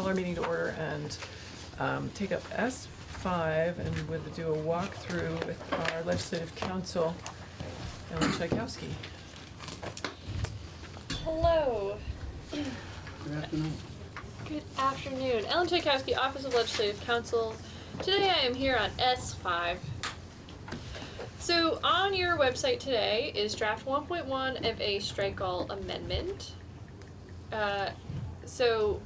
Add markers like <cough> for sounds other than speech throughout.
call our meeting to order and um, take up S5 and we'll do a walkthrough with our legislative counsel, Ellen Czajkowski. Hello. Good afternoon. Good afternoon. Ellen Czajkowski, Office of Legislative Counsel. Today I am here on S5. So on your website today is draft 1.1 of a strike all amendment. Uh, so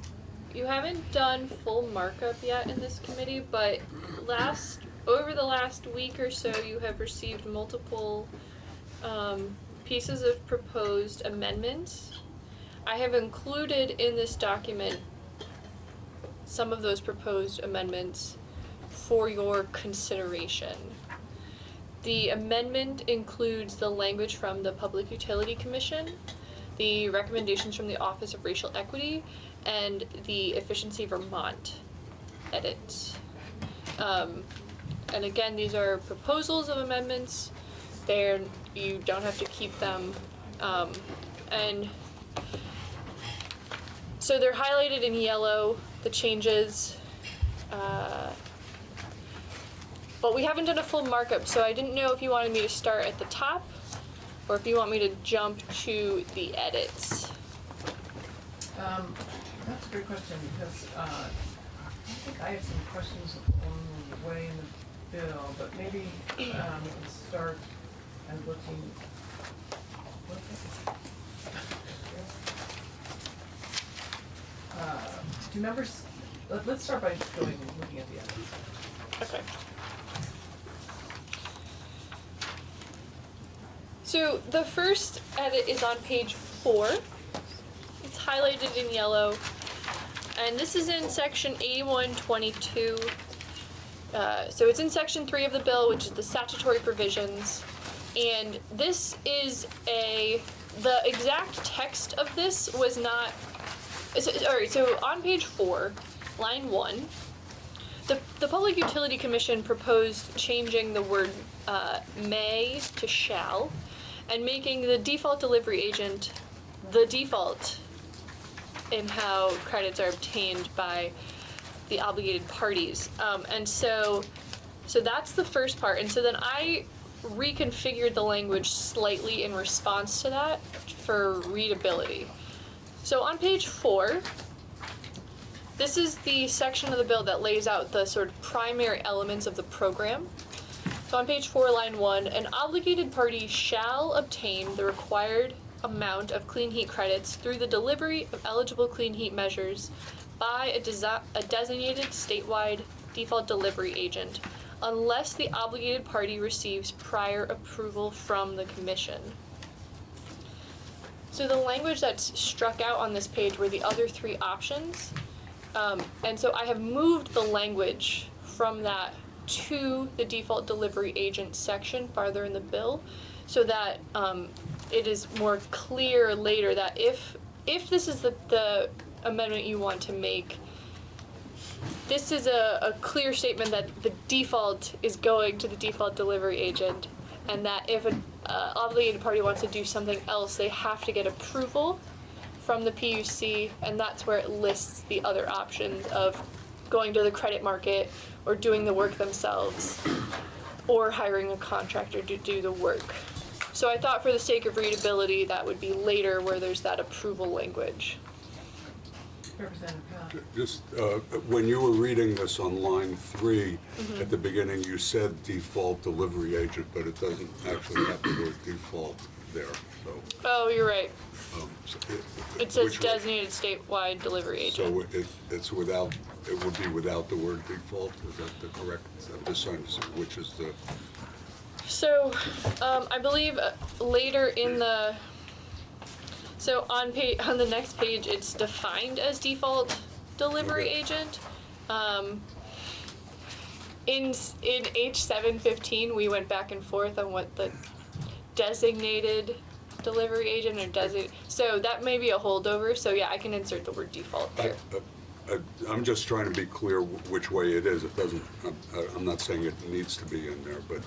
you haven't done full markup yet in this committee, but last over the last week or so you have received multiple um, pieces of proposed amendments. I have included in this document some of those proposed amendments for your consideration. The amendment includes the language from the Public Utility Commission, the recommendations from the Office of Racial Equity, and the Efficiency Vermont edits. Um, and again, these are proposals of amendments. They're, you don't have to keep them. Um, and so they're highlighted in yellow, the changes. Uh, but we haven't done a full markup, so I didn't know if you wanted me to start at the top or if you want me to jump to the edits. Um, That's a great question because uh, I think I have some questions along the way in the bill, but maybe um, we can start and looking. what is it? Uh, Do members, let- let's start by going and looking at the edits. Okay. So the first edit is on page four. It's highlighted in yellow. And this is in section eighty-one twenty-two. Uh, so it's in section three of the bill, which is the statutory provisions. And this is a, the exact text of this was not, so, alright, so on page four, line one, the, the Public Utility Commission proposed changing the word uh, may to shall and making the default delivery agent the default in how credits are obtained by the obligated parties. Um, and so, so that's the first part. And so then I reconfigured the language slightly in response to that for readability. So on page four, this is the section of the bill that lays out the sort of primary elements of the program. So on page four, line one, an obligated party shall obtain the required amount of clean heat credits through the delivery of eligible clean heat measures by a, a designated statewide default delivery agent unless the obligated party receives prior approval from the commission. So the language that's struck out on this page were the other three options. Um, and so I have moved the language from that to the default delivery agent section farther in the bill so that um, it is more clear later that if if this is the, the amendment you want to make, this is a, a clear statement that the default is going to the default delivery agent and that if an uh, obligated party wants to do something else, they have to get approval from the PUC, and that's where it lists the other options of going to the credit market or doing the work themselves or hiring a contractor to do the work. So I thought for the sake of readability, that would be later where there's that approval language. Representative Powell. Just, uh, when you were reading this on line three, at the beginning, you said default delivery agent, but it doesn't actually have the word default there, so. Oh, you're right. um, so It says which way- designated statewide delivery So agent. it, it's without, it would be without the word default, is that the correct, I'm just trying to see which is the, So, um, I believe uh, later in the, so on page, on the next page, it's defined as default delivery agent. Um, in, in H seven fifteen, we went back and forth on what the designated delivery agent or desi, so that may be a holdover, so yeah, I can insert the word default there. I- I- I'm just trying to be clear wh- which way it is. It doesn't, I'm- I'm not saying it needs to be in there, but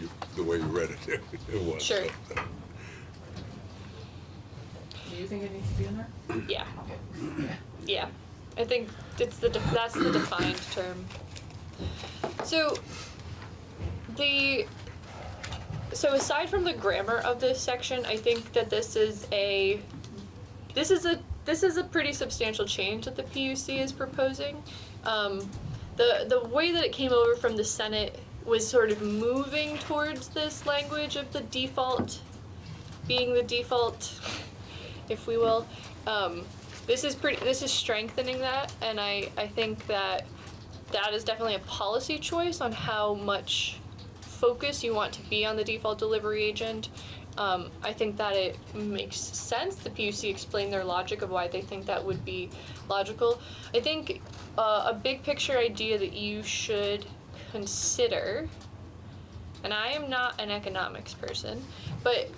you- the way you read it, <laughs> it was. Sure. so. Do you think it needs to be in there? Yeah, Okay. yeah. I think it's the de- that's the defined term. So the so aside from the grammar of this section, I think that this is a this is a this is a pretty substantial change that the PUC is proposing. Um, the the way that it came over from the Senate was sort of moving towards this language of the default being the default, if we will. Um, this is pretty. This is strengthening that, and I I think that that is definitely a policy choice on how much focus you want to be on the default delivery agent. Um, I think that it makes sense. The PUC explained their logic of why they think that would be logical. I think uh, a big picture idea that you should consider, and I am not an economics person, but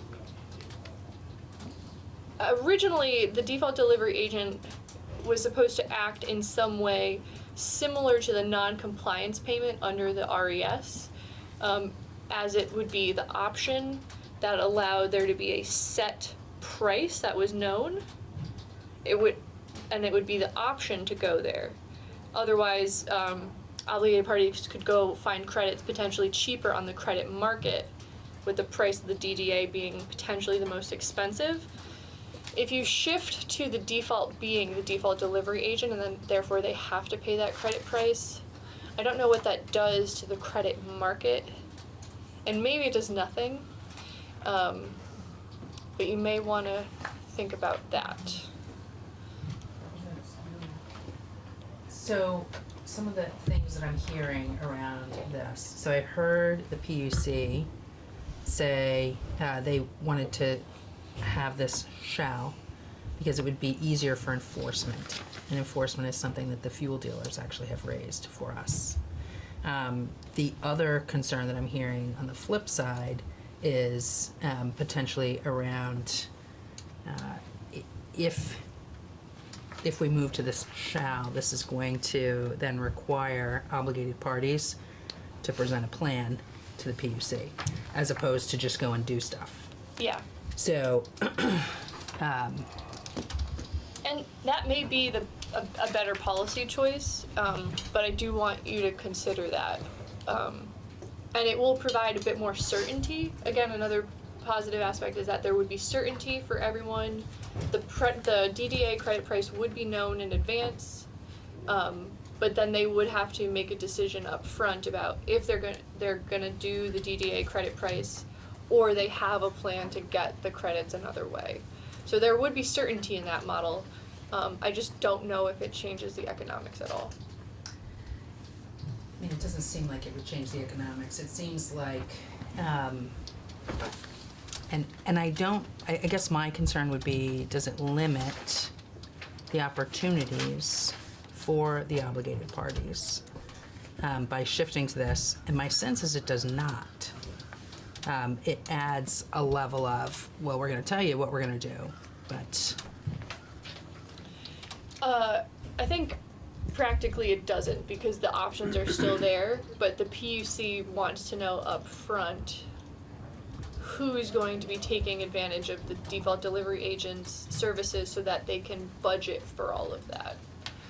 originally the default delivery agent was supposed to act in some way similar to the non-compliance payment under the RES, um, as it would be the option that allowed there to be a set price that was known. It would, and it would be the option to go there. Otherwise, um, obligated parties could go find credits potentially cheaper on the credit market, with the price of the DDA being potentially the most expensive. If you shift to the default being the default delivery agent and then therefore they have to pay that credit price, I don't know what that does to the credit market. And maybe it does nothing. Um, but you may want to think about that. So, some of the things that I'm hearing around this, so I heard the PUC say uh, they wanted to have this shall because it would be easier for enforcement. And enforcement is something that the fuel dealers actually have raised for us. Um, the other concern that I'm hearing on the flip side is um, potentially around uh, if if we move to this shall, this is going to then require obligated parties to present a plan to the PUC, as opposed to just go and do stuff. Yeah. So, <clears throat> um, And that may be the a, a better policy choice, um, but I do want you to consider that. Um, and it will provide a bit more certainty. Again, another positive aspect is that there would be certainty for everyone. The the DDA credit price would be known in advance, um, but then they would have to make a decision up front about if they're going they're going to do the DDA credit price, or they have a plan to get the credits another way. So there would be certainty in that model. Um, I just don't know if it changes the economics at all. I mean, it doesn't seem like it would change the economics. It seems like, um, and and I don't. I, I guess my concern would be: does it limit the opportunities for the obligated parties um, by shifting to this? And my sense is it does not. Um, it adds a level of well, we're going to tell you what we're going to do, but Uh, I think practically it doesn't because the options are still there, but the PUC wants to know up front who's going to be taking advantage of the default delivery agent's services so that they can budget for all of that.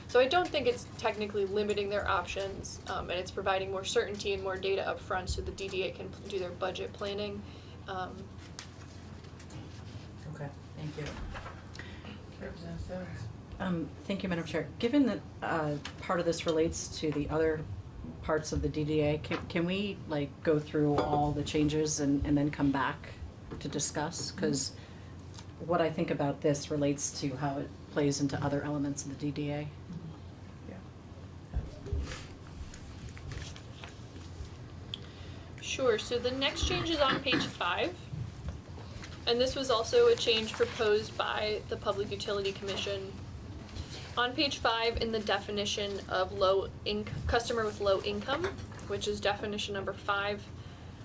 So I don't think it's technically limiting their options, um, and it's providing more certainty and more data up front so the DDA can do their budget planning. Um, okay, thank you. Representative Sims. Um, thank you, Madam Chair. Given that, uh, part of this relates to the other parts of the DDA, can, can we, like, go through all the changes and, and then come back to discuss? Mm-hmm. Cause what I think about this relates to how it plays into other elements of the DDA. Yeah. Sure, so the next change is on page five. And this was also a change proposed by the Public Utility Commission. On page five, in the definition of low inc- customer with low income, which is definition number five,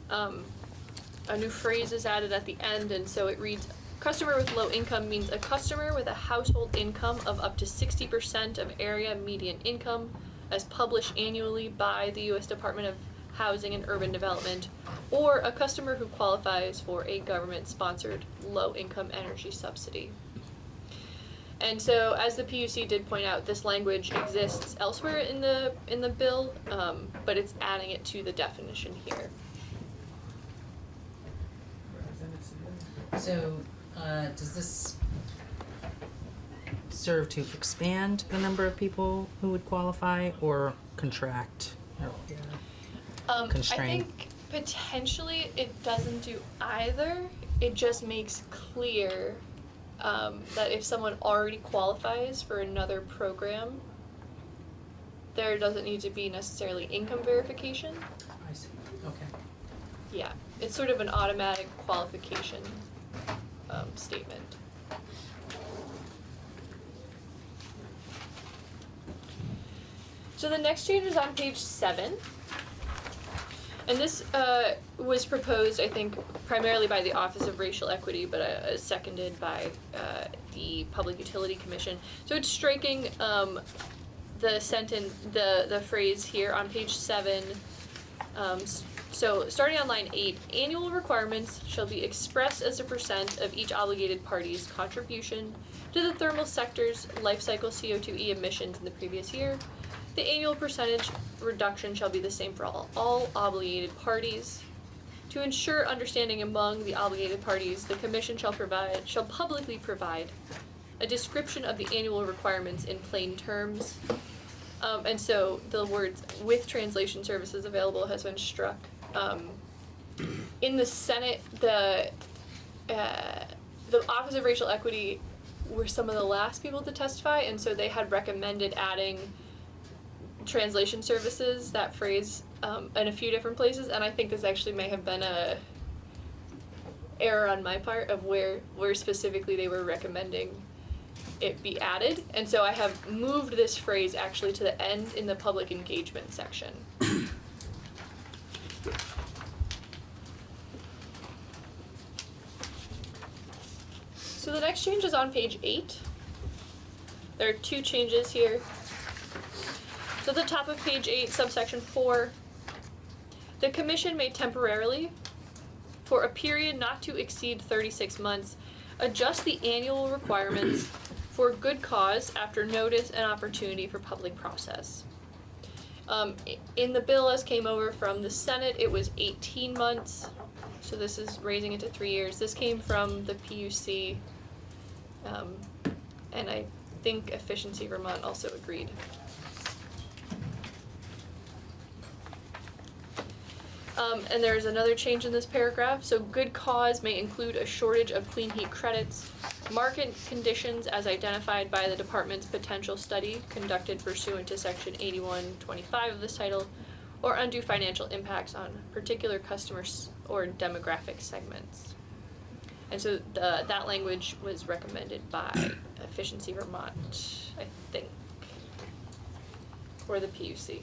um, a new phrase is added at the end, and so it reads, customer with low income means a customer with a household income of up to sixty percent of area median income as published annually by the US Department of Housing and Urban Development, or a customer who qualifies for a government-sponsored low-income energy subsidy. And so, as the PUC did point out, this language exists elsewhere in the in the bill, um, but it's adding it to the definition here. Whereas in it's- So, uh, does this serve to expand the number of people who would qualify or contract? Or- Um, Constrain. I think potentially it doesn't do either. It just makes clear um, that if someone already qualifies for another program, there doesn't need to be necessarily income verification. I see, okay. Yeah, it's sort of an automatic qualification um, statement. So the next change is on page seven. And this uh, was proposed, I think, primarily by the Office of Racial Equity, but uh, seconded by uh, the Public Utility Commission. So it's striking um, the sentence, the the phrase here on page seven. Um, so starting on line eight, annual requirements shall be expressed as a percent of each obligated party's contribution to the thermal sector's life cycle CO2e emissions in the previous year. The annual percentage reduction shall be the same for all, all obligated parties. To ensure understanding among the obligated parties, the commission shall provide, shall publicly provide a description of the annual requirements in plain terms. Um, and so the words with translation services available has been struck. Um, in the Senate, the uh, the Office of Racial Equity were some of the last people to testify, and so they had recommended adding translation services, that phrase, um, in a few different places, and I think this actually may have been a error on my part of where where specifically they were recommending it be added, and so I have moved this phrase actually to the end in the public engagement section. So the next change is on page eight. There are two changes here. So at the top of page eight, subsection four, the commission may temporarily, for a period not to exceed thirty-six months, adjust the annual requirements <clears throat> for good cause after notice and opportunity for public process. Um, in the bill as came over from the Senate, it was eighteen months, so this is raising it to three years. This came from the PUC, um, and I think Efficiency Vermont also agreed. Um, and there's another change in this paragraph. So, good cause may include a shortage of clean heat credits, market conditions as identified by the department's potential study conducted pursuant to section 8125 of this title, or undue financial impacts on particular customers or demographic segments. And so, the, that language was recommended by Efficiency Vermont, I think, or the PUC.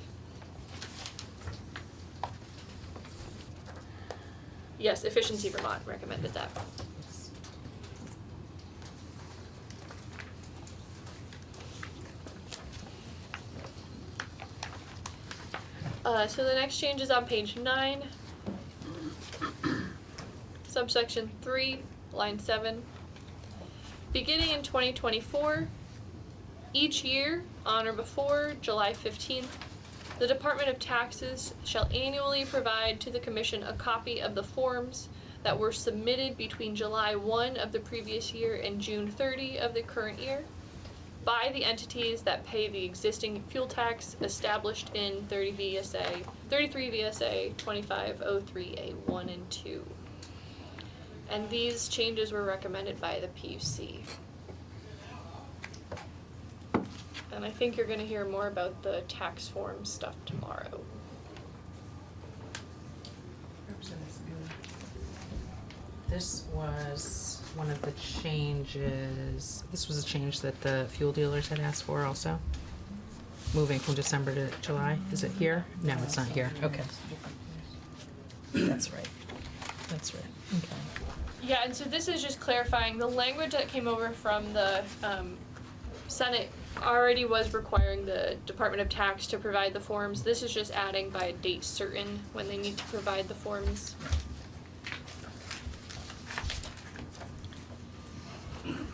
Yes, Efficiency Vermont recommended that. Uh, so the next change is on page nine. Subsection three, line seven. Beginning in twenty twenty-four, each year, on or before July fifteenth, the Department of Taxes shall annually provide to the Commission a copy of the forms that were submitted between July one of the previous year and June thirty of the current year by the entities that pay the existing fuel tax established in thirty VSA, thirty-three VSA twenty-five oh three A one and two. And these changes were recommended by the PUC. And I think you're gonna hear more about the tax form stuff tomorrow. This was one of the changes, this was a change that the fuel dealers had asked for also? Moving from December to July, is it here? No, it's not here, okay. That's right, that's right, okay. Yeah, and so this is just clarifying, the language that came over from the, um, Senate already was requiring the Department of Tax to provide the forms. This is just adding by a date certain when they need to provide the forms.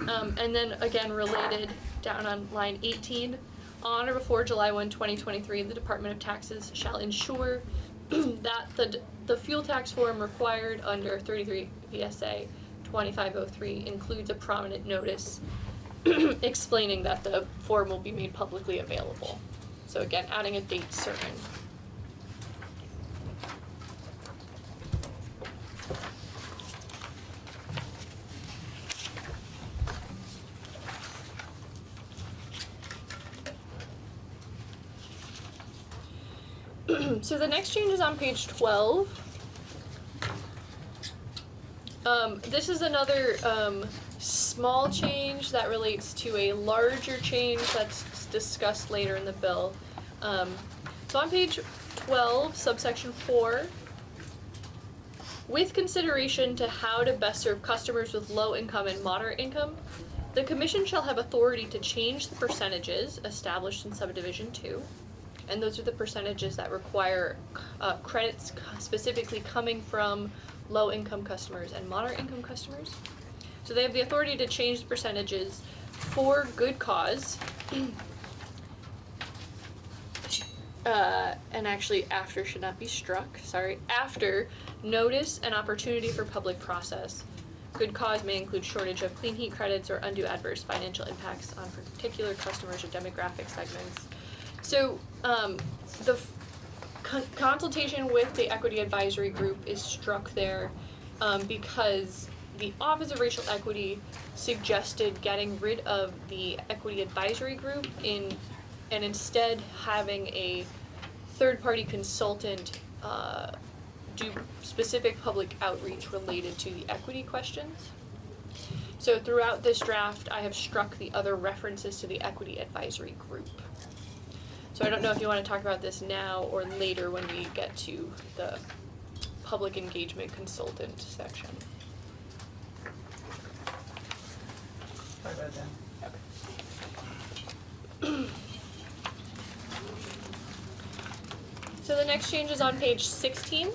Um, and then again, related down on line 18, on or before July 1, 2023, the Department of Taxes shall ensure <clears throat> that the, the fuel tax form required under 33 VSA 2503 includes a prominent notice <clears throat> explaining that the form will be made publicly available. So again, adding a date certain. <clears throat> so the next change is on page 12. Um, this is another um, small change that relates to a larger change that's discussed later in the bill. Um, so on page 12, subsection 4, with consideration to how to best serve customers with low income and moderate income, the commission shall have authority to change the percentages established in subdivision 2 and those are the percentages that require uh, credits specifically coming from low income customers and moderate income customers. So they have the authority to change the percentages for good cause. uh, and actually, after should not be struck, sorry, after notice and opportunity for public process. Good cause may include shortage of clean heat credits or undue adverse financial impacts on particular customers or demographic segments. So um, the con- consultation with the equity advisory group is struck there um, because the Office of Racial Equity suggested getting rid of the equity advisory group in and instead having a third party consultant uh, do specific public outreach related to the equity questions. So throughout this draft, I have struck the other references to the equity advisory group. So I don't know if you want to talk about this now or later when we get to the public engagement consultant section. That. So the next change is on page sixteen.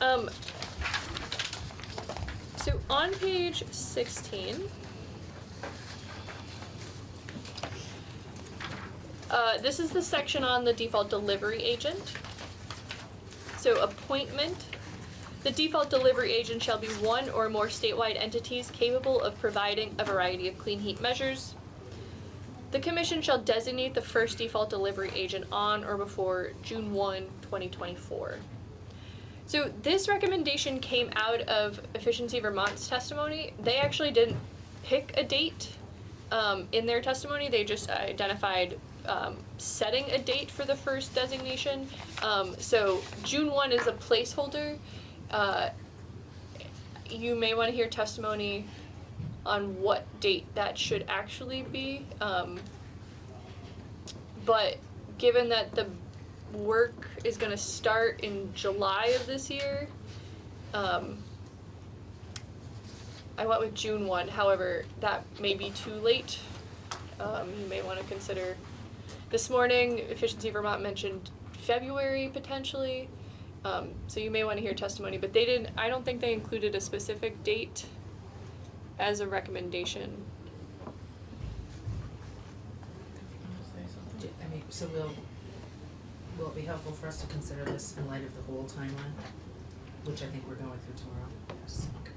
Um, so on page sixteen, uh, this is the section on the default delivery agent. So appointment. The default delivery agent shall be one or more statewide entities capable of providing a variety of clean heat measures, the commission shall designate the first default delivery agent on or before June 1, 2024. So this recommendation came out of Efficiency Vermont's testimony. They actually didn't pick a date um, in their testimony. They just identified um, setting a date for the first designation. Um, so June 1 is a placeholder. Uh, you may want to hear testimony on what date that should actually be. Um, but given that the work is going to start in July of this year, um, I went with June 1. However, that may be too late. Um, you may want to consider. This morning, Efficiency Vermont mentioned February potentially. Um, so you may want to hear testimony, but they didn't. I don't think they included a specific date as a recommendation. Wanna say something? Do- I mean, so will, will it be helpful for us to consider this in light of the whole timeline? Which I think we're going through tomorrow, yes, okay.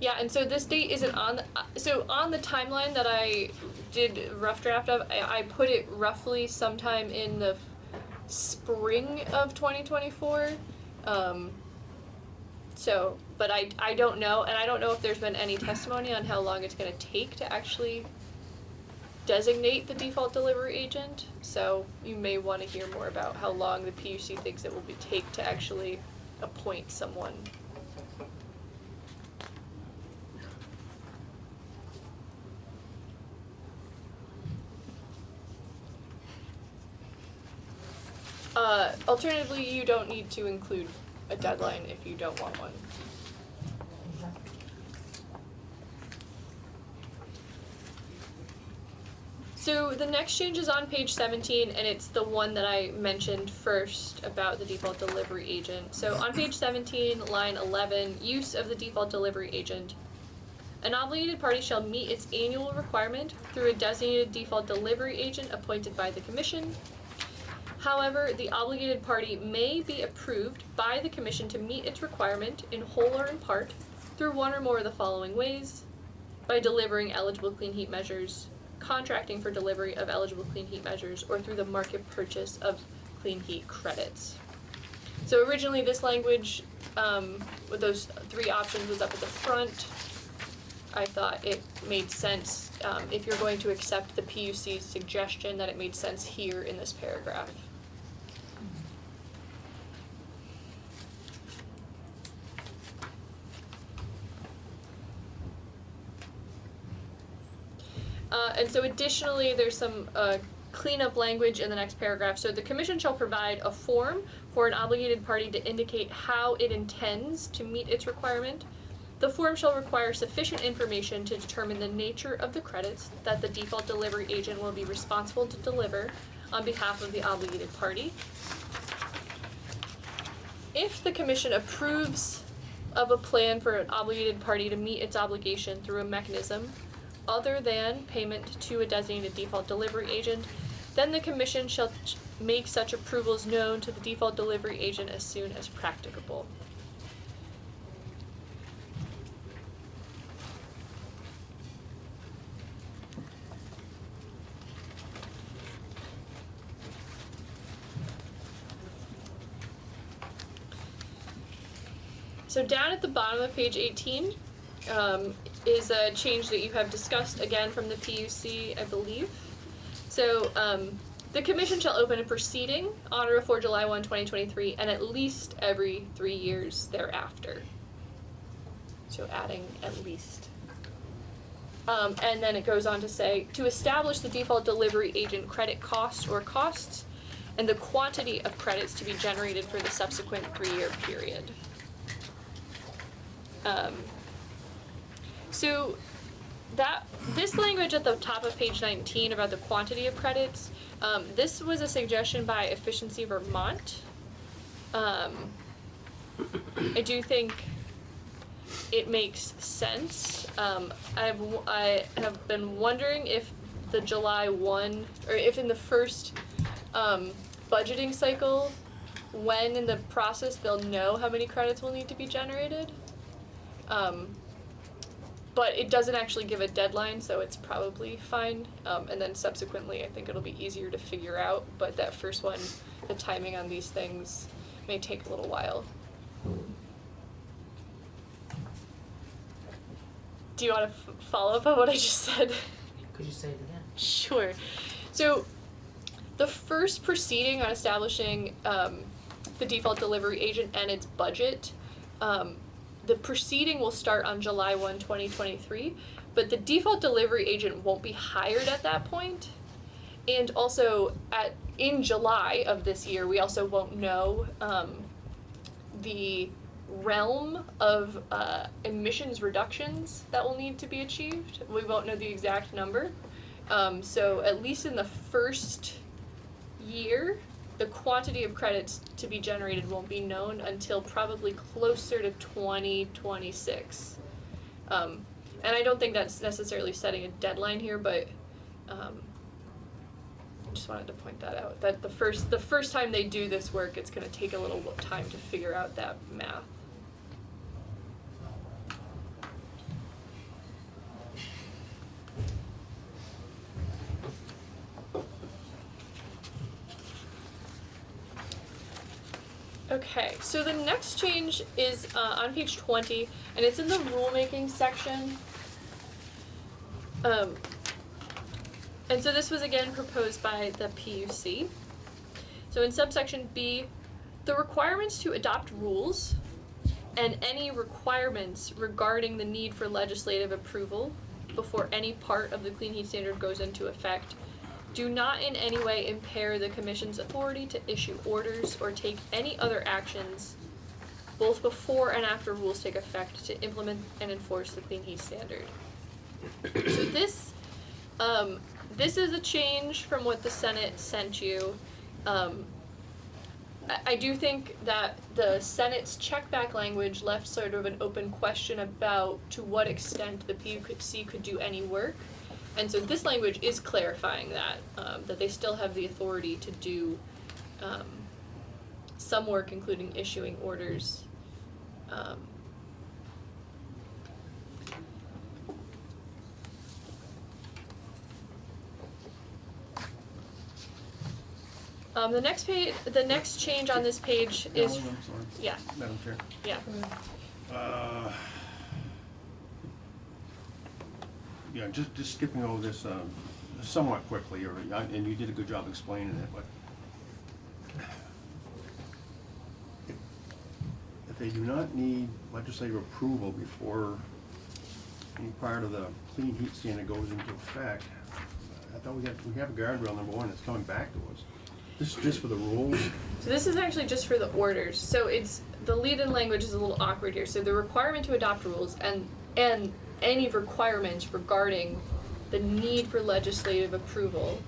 Yeah, and so this date isn't on. The, uh, so on the timeline that I did rough draft of, I, I put it roughly sometime in the spring of 2024. Um, so, but I I don't know, and I don't know if there's been any testimony on how long it's going to take to actually designate the default delivery agent. So you may want to hear more about how long the PUC thinks it will be take to actually appoint someone. Uh, alternatively, you don't need to include a deadline if you don't want one. So the next change is on page seventeen, and it's the one that I mentioned first about the default delivery agent. So on page seventeen, line eleven, use of the default delivery agent. An obligated party shall meet its annual requirement through a designated default delivery agent appointed by the commission. However, the obligated party may be approved by the commission to meet its requirement in whole or in part through one or more of the following ways. By delivering eligible clean heat measures, contracting for delivery of eligible clean heat measures, or through the market purchase of clean heat credits. So originally, this language, um, with those three options was up at the front. I thought it made sense, um, if you're going to accept the PUC's suggestion, that it made sense here in this paragraph. Uh, and so additionally, there's some, uh, cleanup language in the next paragraph. So the commission shall provide a form for an obligated party to indicate how it intends to meet its requirement. The form shall require sufficient information to determine the nature of the credits that the default delivery agent will be responsible to deliver on behalf of the obligated party. If the commission approves of a plan for an obligated party to meet its obligation through a mechanism other than payment to a designated default delivery agent, then the commission shall make such approvals known to the default delivery agent as soon as practicable. So down at the bottom of page eighteen, um, is a change that you have discussed again from the PUC, I believe. So, um, the commission shall open a proceeding on or before July 1, 2023, and at least every three years thereafter. So adding at least. Um, and then it goes on to say, to establish the default delivery agent credit cost or costs, and the quantity of credits to be generated for the subsequent three-year period. Um, so that this language at the top of page 19 about the quantity of credits, um, this was a suggestion by Efficiency Vermont. Um, I do think it makes sense. Um, I've I have been wondering if the July one or if in the first um, budgeting cycle, when in the process they'll know how many credits will need to be generated. Um, but it doesn't actually give a deadline, so it's probably fine. Um, and then subsequently, I think it'll be easier to figure out. But that first one, the timing on these things may take a little while. Do you want to f- follow up on what I just said? Could you say it again? Sure. So, the first proceeding on establishing um, the default delivery agent and its budget, um, the proceeding will start on July 1, 2023, but the default delivery agent won't be hired at that point. And also, at in July of this year, we also won't know um, the realm of uh, emissions reductions that will need to be achieved. We won't know the exact number. Um, so at least in the first year, the quantity of credits to be generated won't be known until probably closer to 2026. Um, and I don't think that's necessarily setting a deadline here, but um, I just wanted to point that out. That the first the first time they do this work, it's going to take a little time to figure out that math. Okay, so the next change is uh, on page 20, and it's in the rulemaking section. Um, and so this was again proposed by the PUC. So in subsection B, the requirements to adopt rules and any requirements regarding the need for legislative approval before any part of the clean heat standard goes into effect do not in any way impair the commission's authority to issue orders or take any other actions both before and after rules take effect to implement and enforce the clean heat standard. so this um, this is a change from what the Senate sent you. Um, I, I do think that the Senate's checkback language left sort of an open question about to what extent the PUC could do any work. And so this language is clarifying that, um, that they still have the authority to do, um, some work, including issuing orders. Um, um, the next page, the next change on this page is, Ellen, I'm yeah, Madam Chair. yeah. Uh, Yeah, just, just skipping over this um, somewhat quickly, or, and you did a good job explaining it, but if- they do not need legislative approval before any part of the clean heat standard goes into effect, I thought we we have a guardrail number one that's coming back to us. This is just for the rules, So this is actually just for the orders. So it's the lead-in language is a little awkward here. So the requirement to adopt rules and and any requirements regarding the need for legislative approval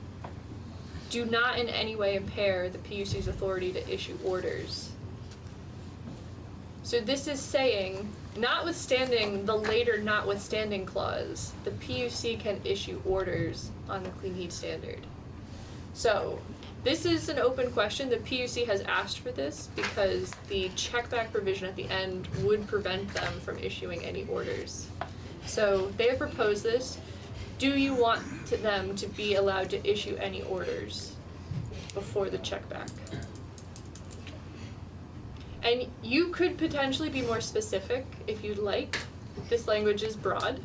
do not in any way impair the PUC's authority to issue orders. So this is saying, notwithstanding the later notwithstanding clause, the PUC can issue orders on the clean heat standard. So, this is an open question. The PUC has asked for this because the checkback provision at the end would prevent them from issuing any orders. So, they have proposed this. Do you want to them to be allowed to issue any orders before the checkback? And you could potentially be more specific if you'd like. This language is broad.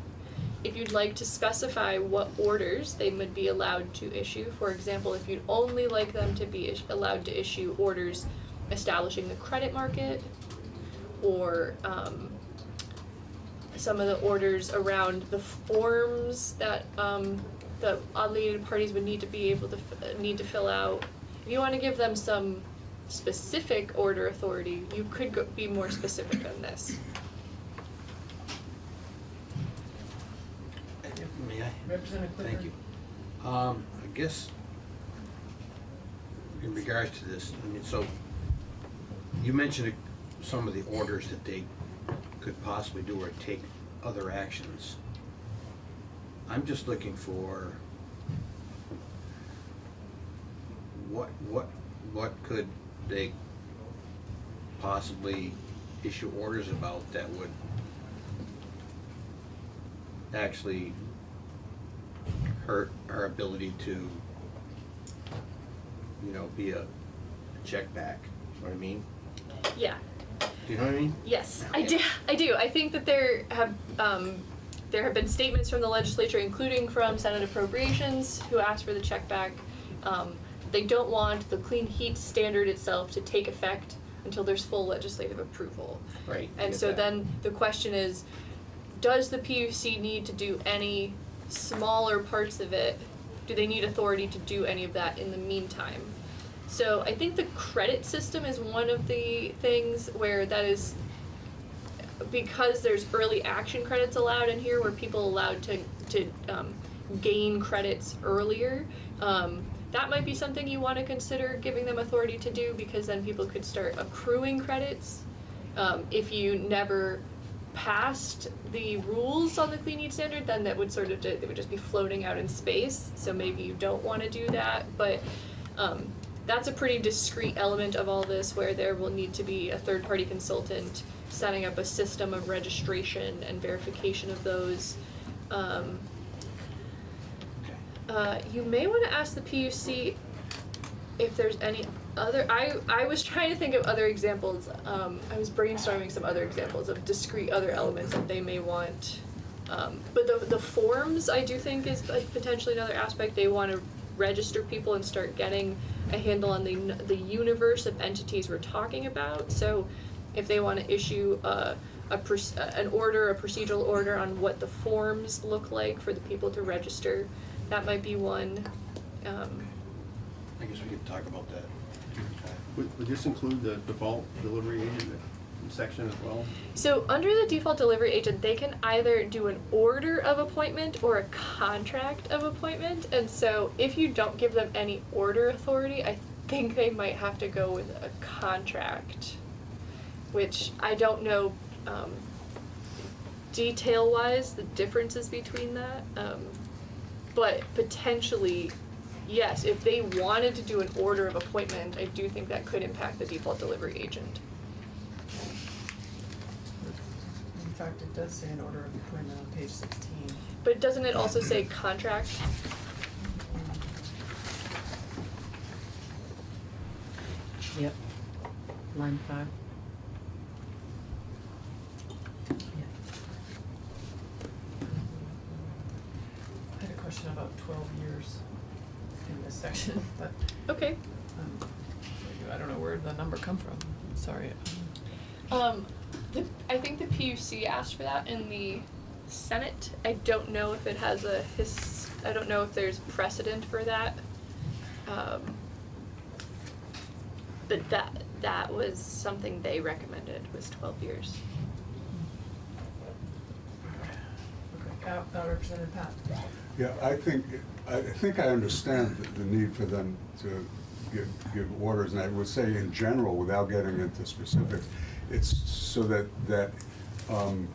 If you'd like to specify what orders they would be allowed to issue, for example, if you'd only like them to be allowed to issue orders establishing the credit market, or um, some of the orders around the forms that um, the obligated parties would need to be able to f- need to fill out. If you want to give them some specific order authority, you could go, be more specific than this. May I? Representative Clifford? Thank you. Um, I guess in regards to this, I mean, so you mentioned some of the orders that they could possibly do or take other actions. I'm just looking for what, what, what could they possibly issue orders about that would actually hurt our ability to, you know, be a check back, you know what I mean? Yeah. Do you know what I mean? Yes, I do. I do. I think that there have um, there have been statements from the legislature, including from Senate Appropriations, who asked for the check back. Um, they don't want the clean heat standard itself to take effect until there's full legislative approval. Right. And so that. then the question is, does the PUC need to do any smaller parts of it? Do they need authority to do any of that in the meantime? So I think the credit system is one of the things where that is because there's early action credits allowed in here where people allowed to to um, gain credits earlier. Um, that might be something you want to consider giving them authority to do because then people could start accruing credits. Um, if you never passed the rules on the clean heat standard, then that would sort of they would just be floating out in space. So maybe you don't want to do that, but um, that's a pretty discrete element of all this where there will need to be a third party consultant setting up a system of registration and verification of those. Um, uh, you may want to ask the PUC if there's any other. I I was <laughs> trying to think of other examples. Um, I was brainstorming some other examples of discrete other elements that they may want. Um, but the the forms I do think is potentially another aspect. They want to register people and start getting a handle on the the universe of entities we're talking about. So if they want to issue a a an order, a procedural order on what the forms look like for the people to register, that might be one. Um, I guess we could talk about that. would, would this include the default delivery agent section as well? So under the default delivery agent, they can either do an order of appointment or a contract of appointment. And so if you don't give them any order authority, I think they might have to go with a contract, which I don't know, um, detail wise, the differences between that. Um, but potentially, yes, if they wanted to do an order of appointment, I do think that could impact the default delivery agent. In fact, it does say an order of appointment on page sixteen. But doesn't it also say contract? Yep. Line five. I had a question about twelve years in this section, <laughs> but, Okay. um, I don't know where the number come from, sorry. Um, the, I think the PUC asked for that in the Senate. I don't know if it has a his, I don't know if there's precedent for that. Um, but that, that was something they recommended, was twelve years. Okay, uh, uh, Representative Patt? Yeah, I think, I think I understand the- the need for them to give, give orders, and I would say in general, without getting into specifics, it's so that, that, um,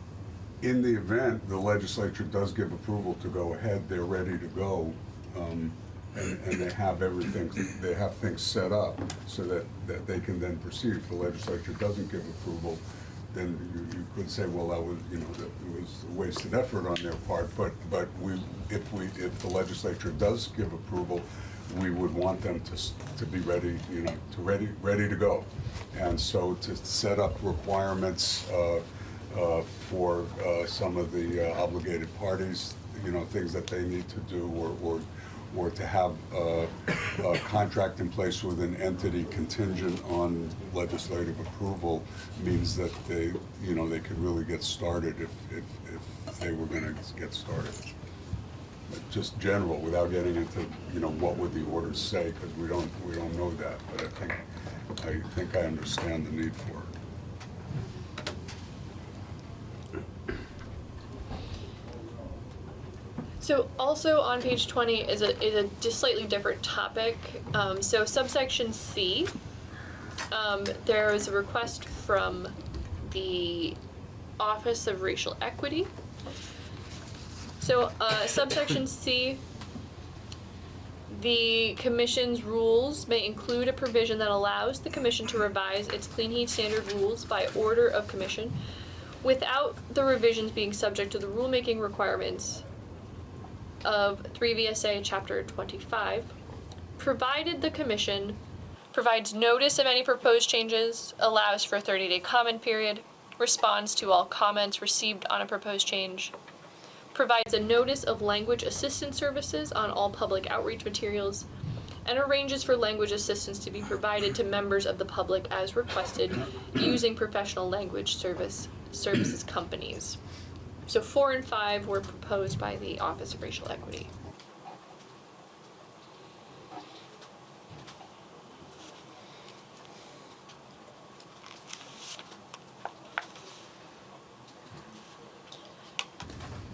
in the event the legislature does give approval to go ahead, they're ready to go, um, and, and they have everything, they have things set up so that, that they can then proceed. If the legislature doesn't give approval, then you, you could say, well, that was, you know, that it was a wasted effort on their part, but, but we, if we, if the legislature does give approval, we would want them to, to be ready, you know, to ready, ready to go. And so to set up requirements, uh, uh, for, uh, some of the uh, obligated parties, you know, things that they need to do, or, or, or to have, uh, a contract in place with an entity contingent on legislative approval means that they, you know, they could really get started if, if, if they were gonna get started. Just general, without getting into, you know, what would the orders say, because we don't, we don't know that, but I think, I think I understand the need for it. So also on page twenty is a, is a just slightly different topic. Um, so subsection C, um, there is a request from the Office of Racial Equity. So, uh, subsection C, the commission's rules may include a provision that allows the commission to revise its clean heat standard rules by order of commission without the revisions being subject to the rulemaking requirements of 3 VSA Chapter 25, provided the Commission provides notice of any proposed changes, allows for a 30-day comment period, responds to all comments received on a proposed change, provides a notice of language assistance services on all public outreach materials, and arranges for language assistance to be provided to members of the public as requested using professional language service services companies. So four and five were proposed by the Office of Racial Equity.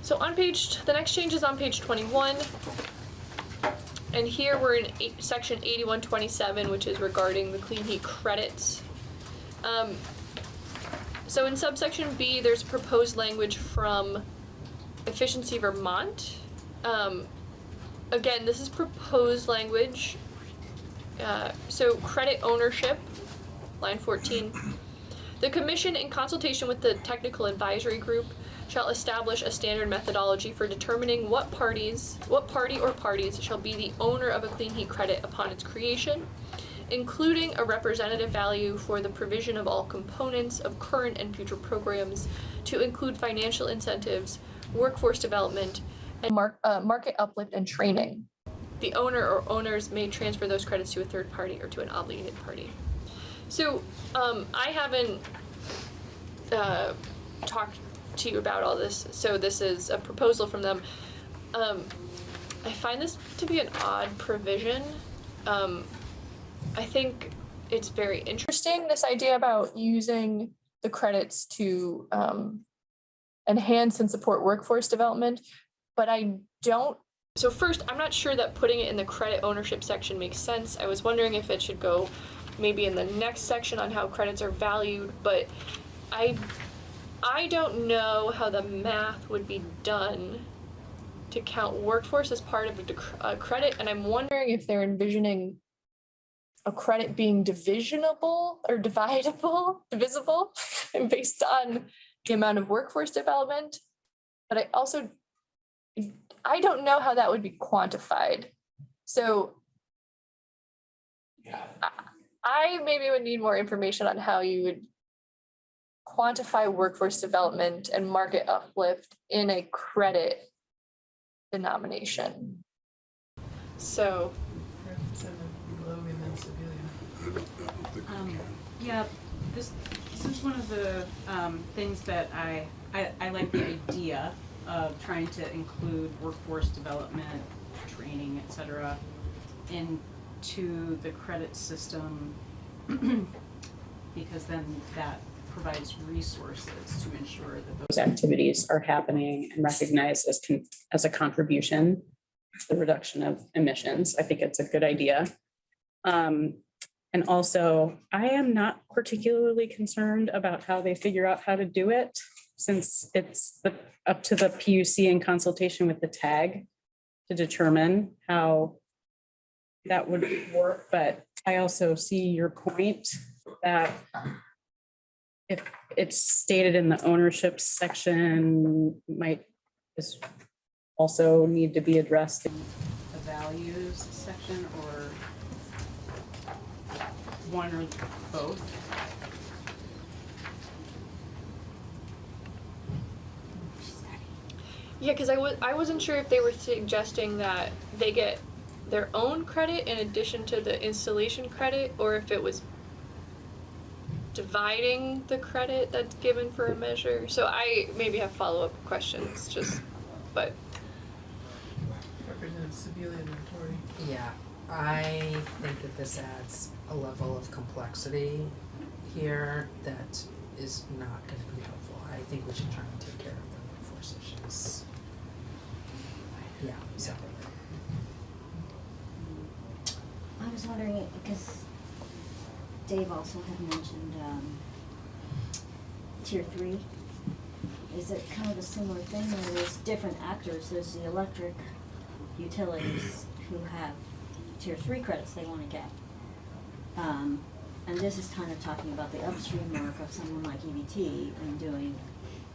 So on page, the next change is on page twenty-one. And here we're in eight, section eighty-one twenty-seven, which is regarding the clean heat credits. Um, so in subsection B, there's proposed language from Efficiency Vermont. Um, again, this is proposed language. Uh, so credit ownership, line fourteen. The commission, in consultation with the technical advisory group, shall establish a standard methodology for determining what parties, what party or parties shall be the owner of a clean heat credit upon its creation, including a representative value for the provision of all components of current and future programs to include financial incentives, workforce development, and mark, uh, market uplift and training. The owner or owners may transfer those credits to a third party or to an obligated party. So, um, I haven't, uh, talked to you about all this, so this is a proposal from them. Um, I find this to be an odd provision. Um, I think it's very interesting, this idea about using the credits to um, enhance and support workforce development. But I don't so first, I'm not sure that putting it in the credit ownership section makes sense. I was wondering if it should go maybe in the next section on how credits are valued, but I I don't know how the math would be done to count workforce as part of a, credit, and I'm wondering if they're envisioning a credit being divisionable or dividable, divisible, <laughs> based on the amount of workforce development. But I also, I don't know how that would be quantified. So I- I maybe would need more information on how you would quantify workforce development and market uplift in a credit denomination. So, Representative Logan and Sibilia. Um, Yeah, this, this is one of the um, things that I, I, I like the idea of trying to include workforce development, training, et cetera, into the credit system. <clears throat> Because then that provides resources to ensure that those activities are happening and recognized as, as a contribution to the reduction of emissions. I think it's a good idea. Um, and also, I am not particularly concerned about how they figure out how to do it, since it's the, up to the PUC in consultation with the tag to determine how that would work, but I also see your point that if it's stated in the ownership section, might just also need to be addressed. in the values section or one or both. yeah, because I was, I wasn't sure if they were suggesting that they get their own credit in addition to the installation credit, or if it was dividing the credit that's given for a measure. So I maybe have follow-up questions, just, but Representative Sibilia and Tori. Yeah, I think that this adds a level of complexity here that is not gonna be helpful. I think we should try and take care of the workforce issues. Yeah, separately. I was wondering, because Dave also had mentioned, um, tier three. Is it kind of a similar thing where there's different actors, there's the electric utilities who have tier three credits they wanna get. Um, and this is kind of talking about the upstream work of someone like EVT and doing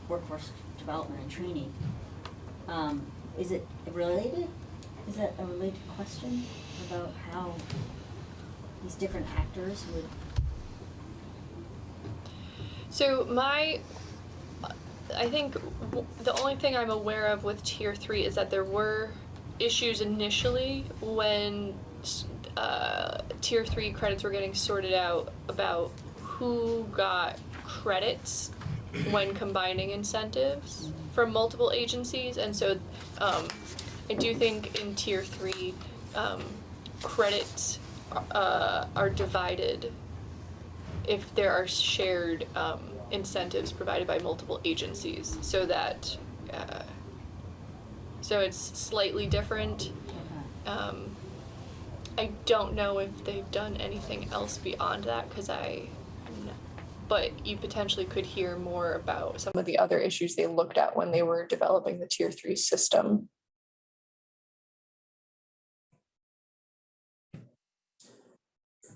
workforce development and training. Um, is it related? Is that a related question about how these different actors would So my, I think the only thing I'm aware of with tier three is that there were issues initially when uh, tier three credits were getting sorted out about who got credits when combining incentives from multiple agencies, and so um, I do think in tier three, um, credits uh, are divided if there are shared um, incentives provided by multiple agencies, so that uh, so it's slightly different. Um, I don't know if they've done anything else beyond that because I, but you potentially could hear more about some of the other issues they looked at when they were developing the tier three system.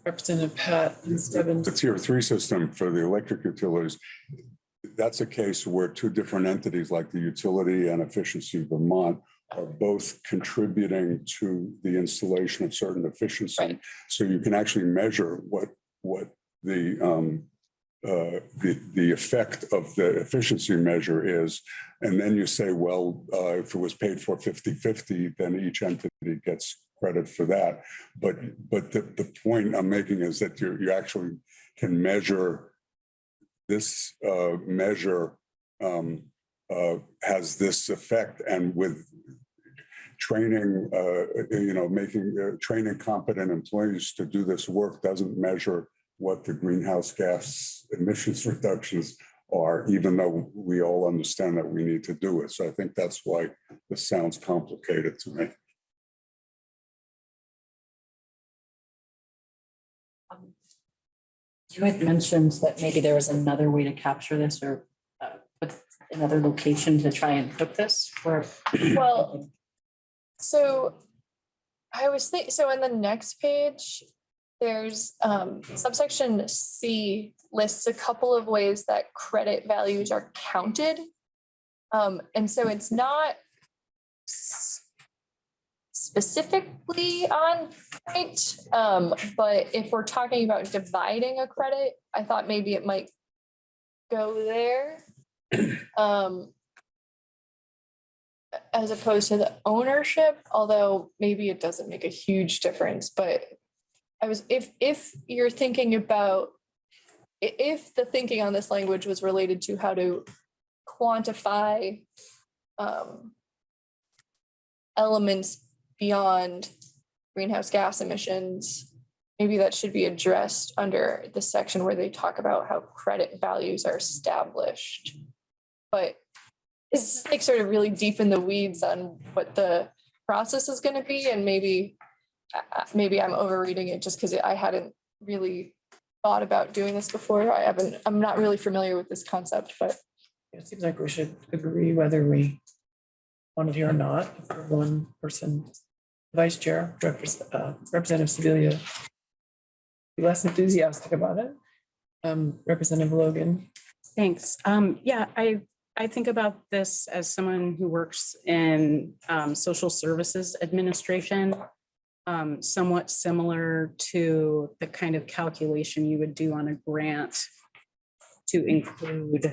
Representative Patt and Stebbins. The tier three system for the electric utilities, that's a case where two different entities like the utility and efficiency Vermont are both contributing to the installation of certain efficiency. Right. So you can actually measure what, what the, um, uh, the, the effect of the efficiency measure is. And then you say, well, uh, if it was paid for 50-50, then each entity gets credit for that. But, but the, the point I'm making is that you, you actually can measure this uh, measure um, uh, has this effect and with training, uh, you know, making, uh, training competent employees to do this work doesn't measure what the greenhouse gas emissions <laughs> reductions are, even though we all understand that we need to do it. So I think that's why this sounds complicated to me. You had mentioned that maybe there was another way to capture this or uh, put another location to try and put this or. <clears throat> Well, so I was think, so in the next page, there's um subsection C lists a couple of ways that credit values are counted. Um, and so it's not specifically on point, um, but if we're talking about dividing a credit, I thought maybe it might go there. <clears throat> Um, as opposed to the ownership, although maybe it doesn't make a huge difference, but I was, if, if you're thinking about, if the thinking on this language was related to how to quantify um, elements beyond greenhouse gas emissions, maybe that should be addressed under the section where they talk about how credit values are established. But it's like sort of really deep in the weeds on what the process is gonna be and maybe uh, uh, maybe I'm overreading it just because I hadn't really thought about doing this before. I haven't, I'm not really familiar with this concept, but It seems like we should agree whether we want it or not, one person. Vice Chair, uh, Representative be Less enthusiastic about it. Um, Representative Logan. Thanks. Um, yeah, I, I think about this as someone who works in, um, social services administration. Um, somewhat similar to the kind of calculation you would do on a grant to include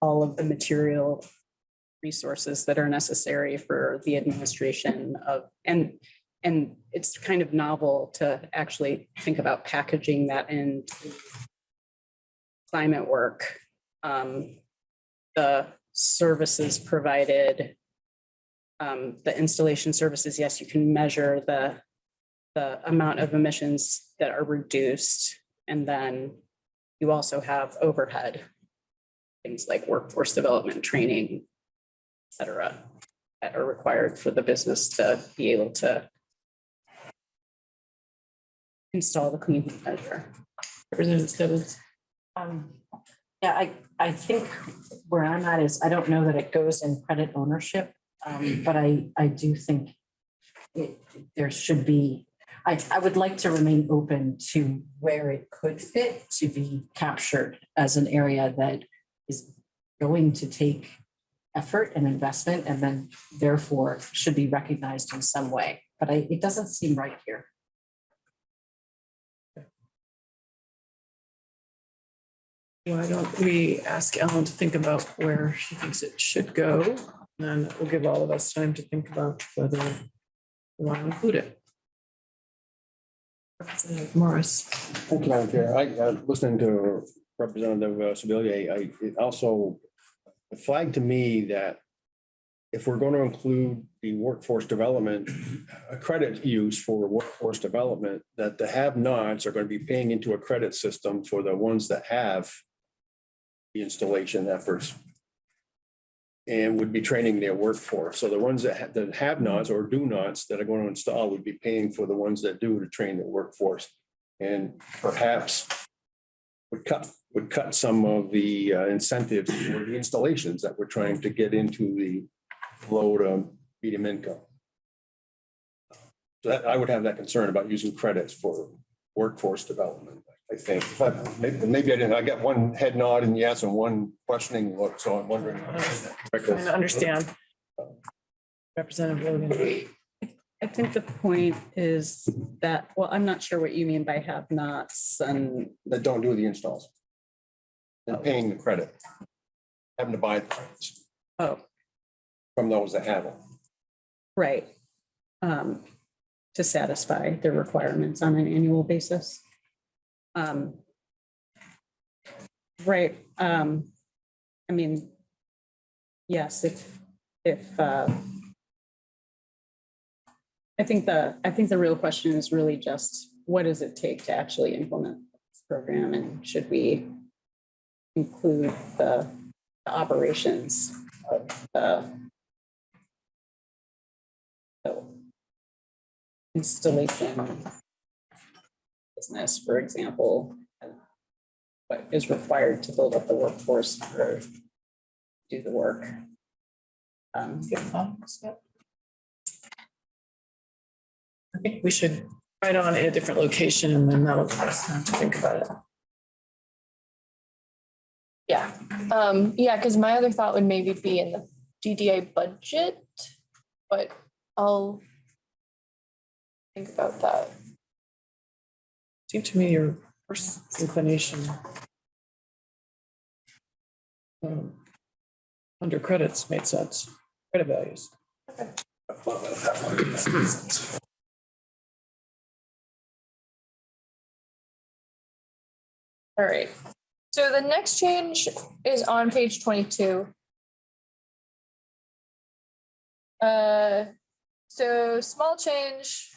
all of the material resources that are necessary for the administration of, and, and it's kind of novel to actually think about packaging that into climate work. Um, the services provided, um, the installation services, yes, you can measure the, the amount of emissions that are reduced. And then you also have overhead, things like workforce development, training, cetera, that are required for the business to be able to install the clean measure. Representative. Um, yeah, I, I think where I'm at is, I don't know that it goes in credit ownership, um, but I, I do think it, there should be, I, I would like to remain open to where it could fit to be captured as an area that is going to take effort and investment and then therefore should be recognized in some way. But I, it doesn't seem right here. Why don't we ask Ellen to think about where she thinks it should go? And then we'll give all of us time to think about whether we want to include it. Representative Morris. Thank you, Madam Chair. I, uh, listening to Representative uh, Sibilia, I, it flagged to me that if we're going to include the workforce development, a credit use for workforce development, that the have-nots are going to be paying into a credit system for the ones that have the installation efforts and would be training their workforce. So the ones that have, that have nots or do nots that are going to install would be paying for the ones that do to train their workforce. And perhaps would cut, would cut some of the uh, incentives for the installations that we're trying to get into the low to medium income. So that, I would have that concern about using credits for workforce development, I think. But maybe, maybe I didn't, I got one head nod and yes, and one questioning look, so I'm wondering. Trying to understand. Representative Logan. I think the point is that, well, I'm not sure what you mean by have nots and, That don't do the installs. And paying the credit. Having to buy the credits oh, from those that have them. right. Um, to satisfy their requirements on an annual basis. Um. Right, um, I mean, yes, if, if, uh, I think the, I think the real question is really just, what does it take to actually implement this program and should we include the the operations of the the installation business, for example, what is required to build up the workforce for do the work. Um? I think we should write on a different location and then that'll give us time to think about it. Um, yeah, because my other thought would maybe be in the DDA budget, but I'll think about that. Seemed to me your first inclination. um, Under credits made sense, credit values. All right, so the next change is on page twenty-two. Uh, so small change.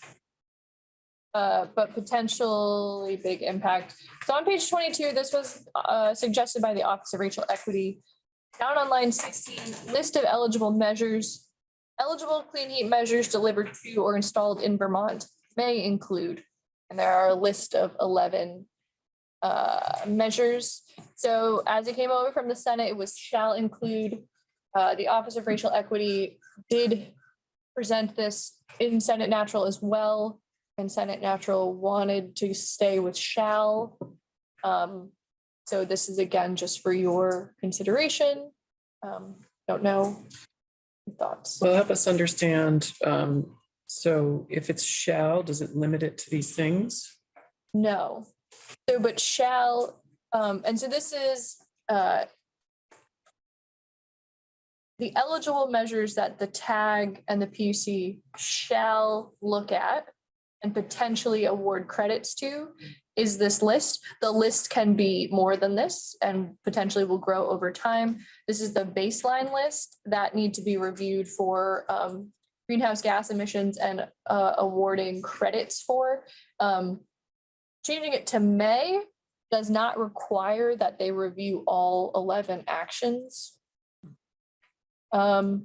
Uh, but potentially big impact. So on page twenty-two, this was uh suggested by the Office of Racial Equity. Down on line sixteen, list of eligible measures. Eligible clean heat measures delivered to or installed in Vermont may include, and there are a list of eleven uh, measures. So as it came over from the Senate, it was shall include. Uh, the Office of Racial Equity did present this in Senate Natural as well. And Senate Natural wanted to stay with shall. Um, so this is again, just for your consideration. Um, don't know. Thoughts? Well, help us understand, um, so if it's shall, does it limit it to these things? No. So, but shall, um, and so this is, uh, the eligible measures that the tag and the PUC shall look at and potentially award credits to is this list. The list can be more than this and potentially will grow over time. This is the baseline list that need to be reviewed for, um, greenhouse gas emissions and, uh, awarding credits for. Um, Changing it to may does not require that they review all eleven actions. Um,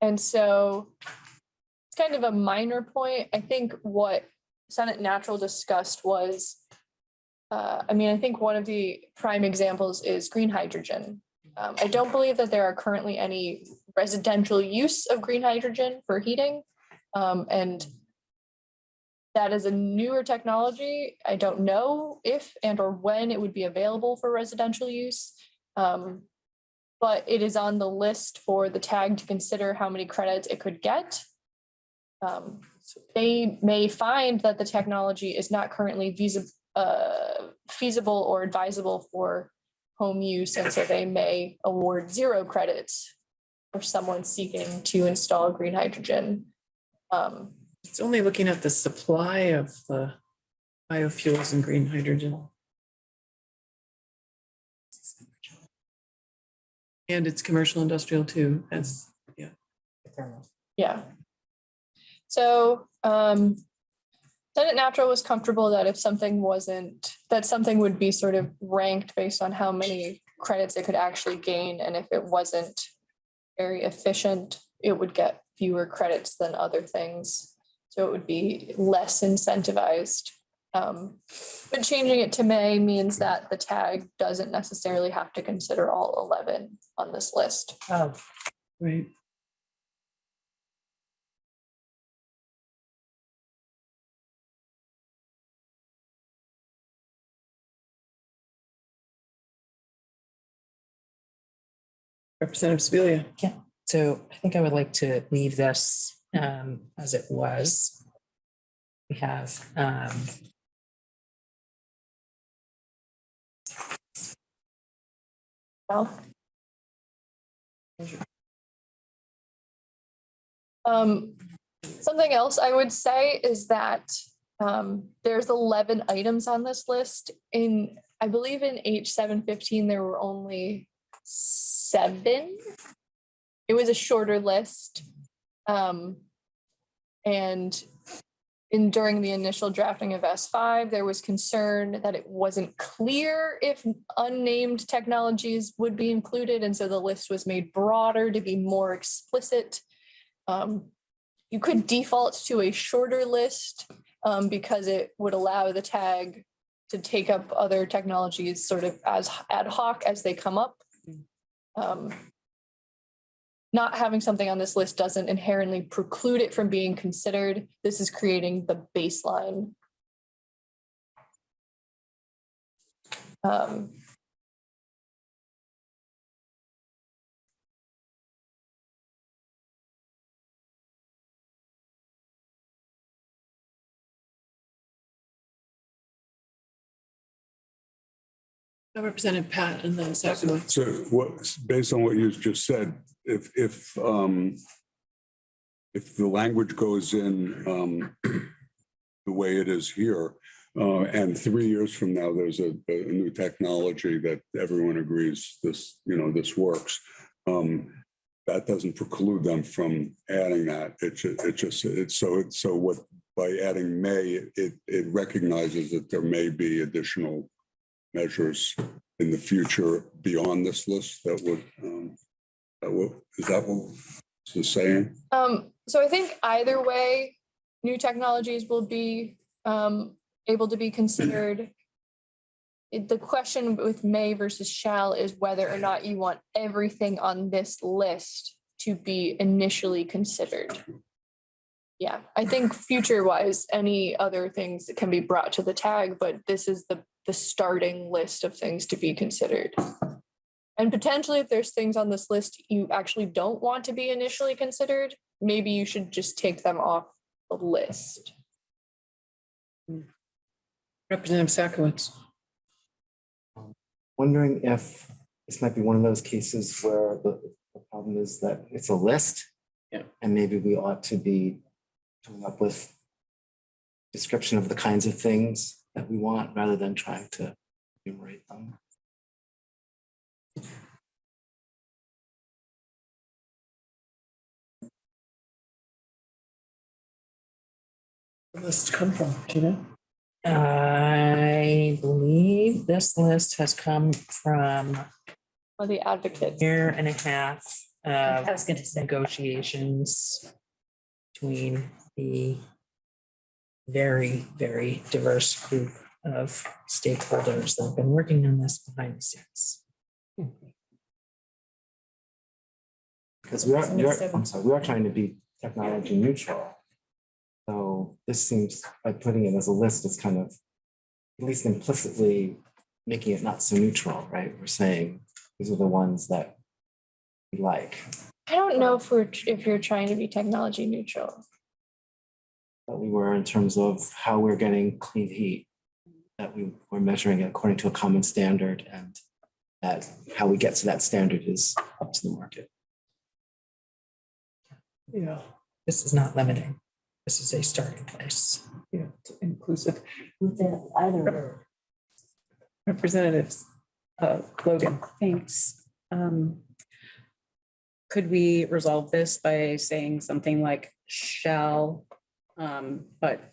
and so it's kind of a minor point. I think what Senate Natural discussed was uh, I mean, I think one of the prime examples is green hydrogen. Um, I don't believe that there are currently any residential use of green hydrogen for heating. Um, and that is a newer technology. I don't know if and or when it would be available for residential use. Um, but it is on the list for the tag to consider how many credits it could get. Um, they may find that the technology is not currently feasible, uh, feasible or advisable for home use, and so they may award zero credits for someone seeking to install green hydrogen. Um, It's only looking at the supply of the biofuels and green hydrogen. And it's commercial industrial too, as, yeah. Yeah. So, um, Senate Natural was comfortable that if something wasn't, that something would be sort of ranked based on how many credits it could actually gain, and if it wasn't very efficient, it would get fewer credits than other things. So it would be less incentivized. Um, but changing it to may means that the tag doesn't necessarily have to consider all eleven on this list. Oh. Right. Representative Sibilia. Yeah, so I think I would like to leave this um as it was. We have um. Um, something else I would say is that um, there's eleven items on this list. In, I believe in H seven fifteen, there were only seven. It was a shorter list. Um, and in during the initial drafting of S five, there was concern that it wasn't clear if unnamed technologies would be included, and so the list was made broader to be more explicit. Um, you could default to a shorter list um, because it would allow the tag to take up other technologies sort of as ad hoc as they come up. Um, Not having something on this list doesn't inherently preclude it from being considered. This is creating the baseline. Um, Representative Patt and then Satcowitz. So what, based on what you just said, if, if, um, if the language goes in, um, the way it is here, uh, and three years from now, there's a, a new technology that everyone agrees this, you know, this works. Um, that doesn't preclude them from adding that. It it just, it's so, it's so what, by adding may, it, it recognizes that there may be additional measures in the future beyond this list that would, um, is that what it's saying? Um, so I think either way, new technologies will be um able to be considered. <clears throat> The question with may versus shall is whether or not you want everything on this list to be initially considered. Yeah, I think future wise, any other things that can be brought to the tag, but this is the the starting list of things to be considered. And potentially, if there's things on this list you actually don't want to be initially considered, maybe you should just take them off the list. Representative Satcowitz. wondering if this might be one of those cases where the, the problem is that it's a list. Yeah. And maybe we ought to be coming up with description of the kinds of things that we want rather than trying to enumerate them. List come from, do you know? I believe this list has come from Or the advocates. year and a half of I was gonna say. negotiations between the very, very diverse group of stakeholders that have been working on this behind the scenes. Because we are, we are, I'm sorry, we are trying to be technology neutral. So this seems, by putting it as a list, is kind of, at least implicitly making it not so neutral, right? We're saying these are the ones that we like, I don't know if we're, if you're trying to be technology neutral. that we were in terms of how we're getting clean heat. That we were measuring it according to a common standard and that how we get to that standard is up to the market. Yeah, This is not limiting. This is a starting place. yeah, it's inclusive. Within either. Representatives, uh, Logan. Thanks. Um, Could we resolve this by saying something like shall, um, but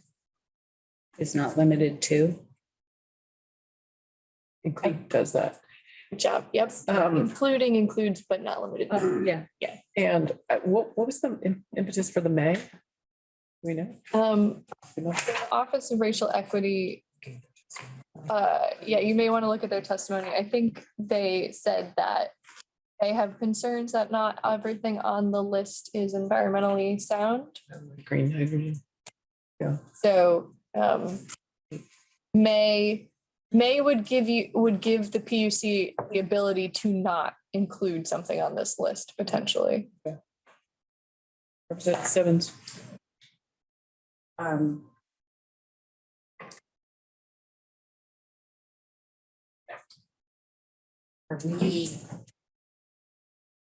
is not limited to? Include does that. Good job. Yep. Um, Including includes, but not limited. to. Yeah. And uh, what, what was the im- impetus for the May? We know. Um, You know? Office of Racial Equity. Uh, yeah, you may want to look at their testimony. I think they said that they have concerns that not everything on the list is environmentally sound. Green hydrogen. So, um, may, may would give you, would give the PUC the ability to not include something on this list potentially. Representative Simmons. Um. We?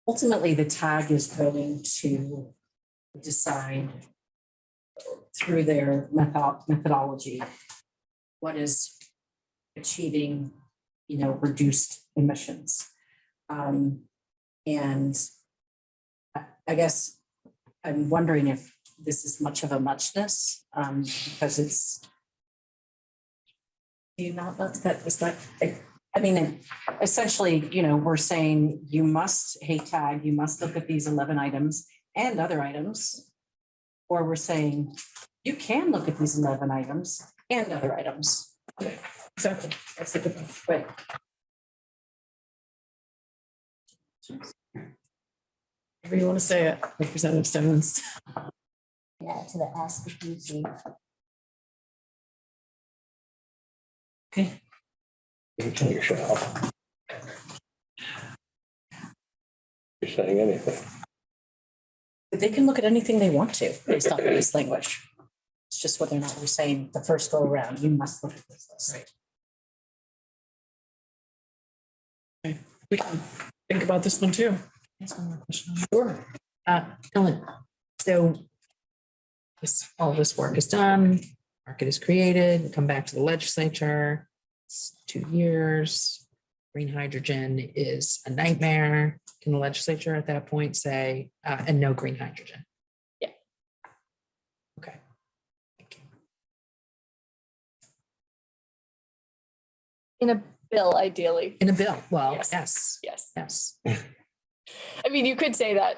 Ultimately, the tag is going to decide through their method, methodology, what is achieving, you know, reduced emissions. Um, and I, guess I'm wondering if this is much of a muchness, um, because it's do you not, that, that is that, I mean, essentially, you know, we're saying you must, hey tag, you must look at these eleven items and other items. Or we're saying you can look at these eleven items and other items. Exactly, that's the good one. Right. Whatever you want to say it, Representative Simmons. Yeah, to the ask the PUC. You're saying anything. They can look at anything they want to based on this language. Just whether or not we're saying the first go around, you must look at this list. We can think about this one too. Ask one more question. Sure. Uh, Ellen, so this, all this work is done, market is created, we come back to the legislature. It's two years. Green hydrogen is a nightmare. Can the legislature at that point say, uh, and no green hydrogen? Yeah. Okay. Thank you. In a bill, ideally. In a bill, well, Yes. yes, Yes. yes. <laughs> I mean, you could say that,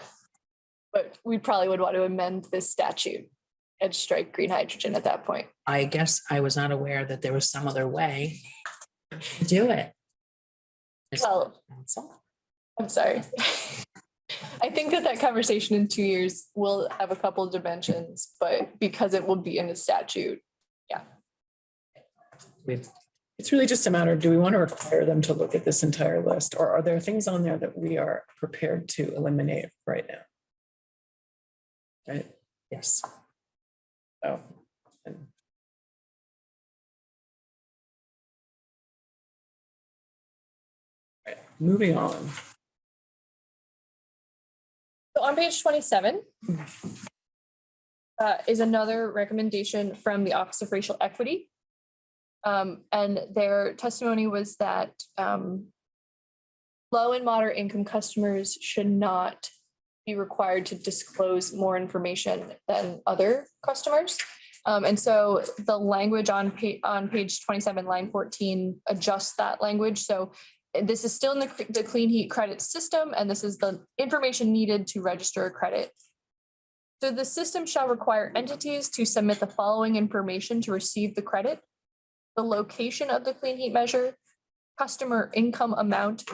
but we probably would want to amend this statute and strike green hydrogen at that point. I guess I was not aware that there was some other way to do it. Well. I'm sorry. <laughs> I think that that conversation in two years will have a couple of dimensions, but because it will be in a statute, We've It's really just a matter of, do we want to require them to look at this entire list? Or are there things on there that we are prepared to eliminate right now? Right, Yes. so. and- Right, Moving on. So on page twenty-seven uh, is another recommendation from the Office of Racial Equity. Um, and their testimony was that um, low and moderate income customers should not be required to disclose more information than other customers. Um, and so the language on pa- on page twenty-seven, line fourteen adjusts that language. So this is still in the, the clean heat credit system, and this is the information needed to register a credit. So the system shall require entities to submit the following information to receive the credit. The location of the clean heat measure, customer income amount,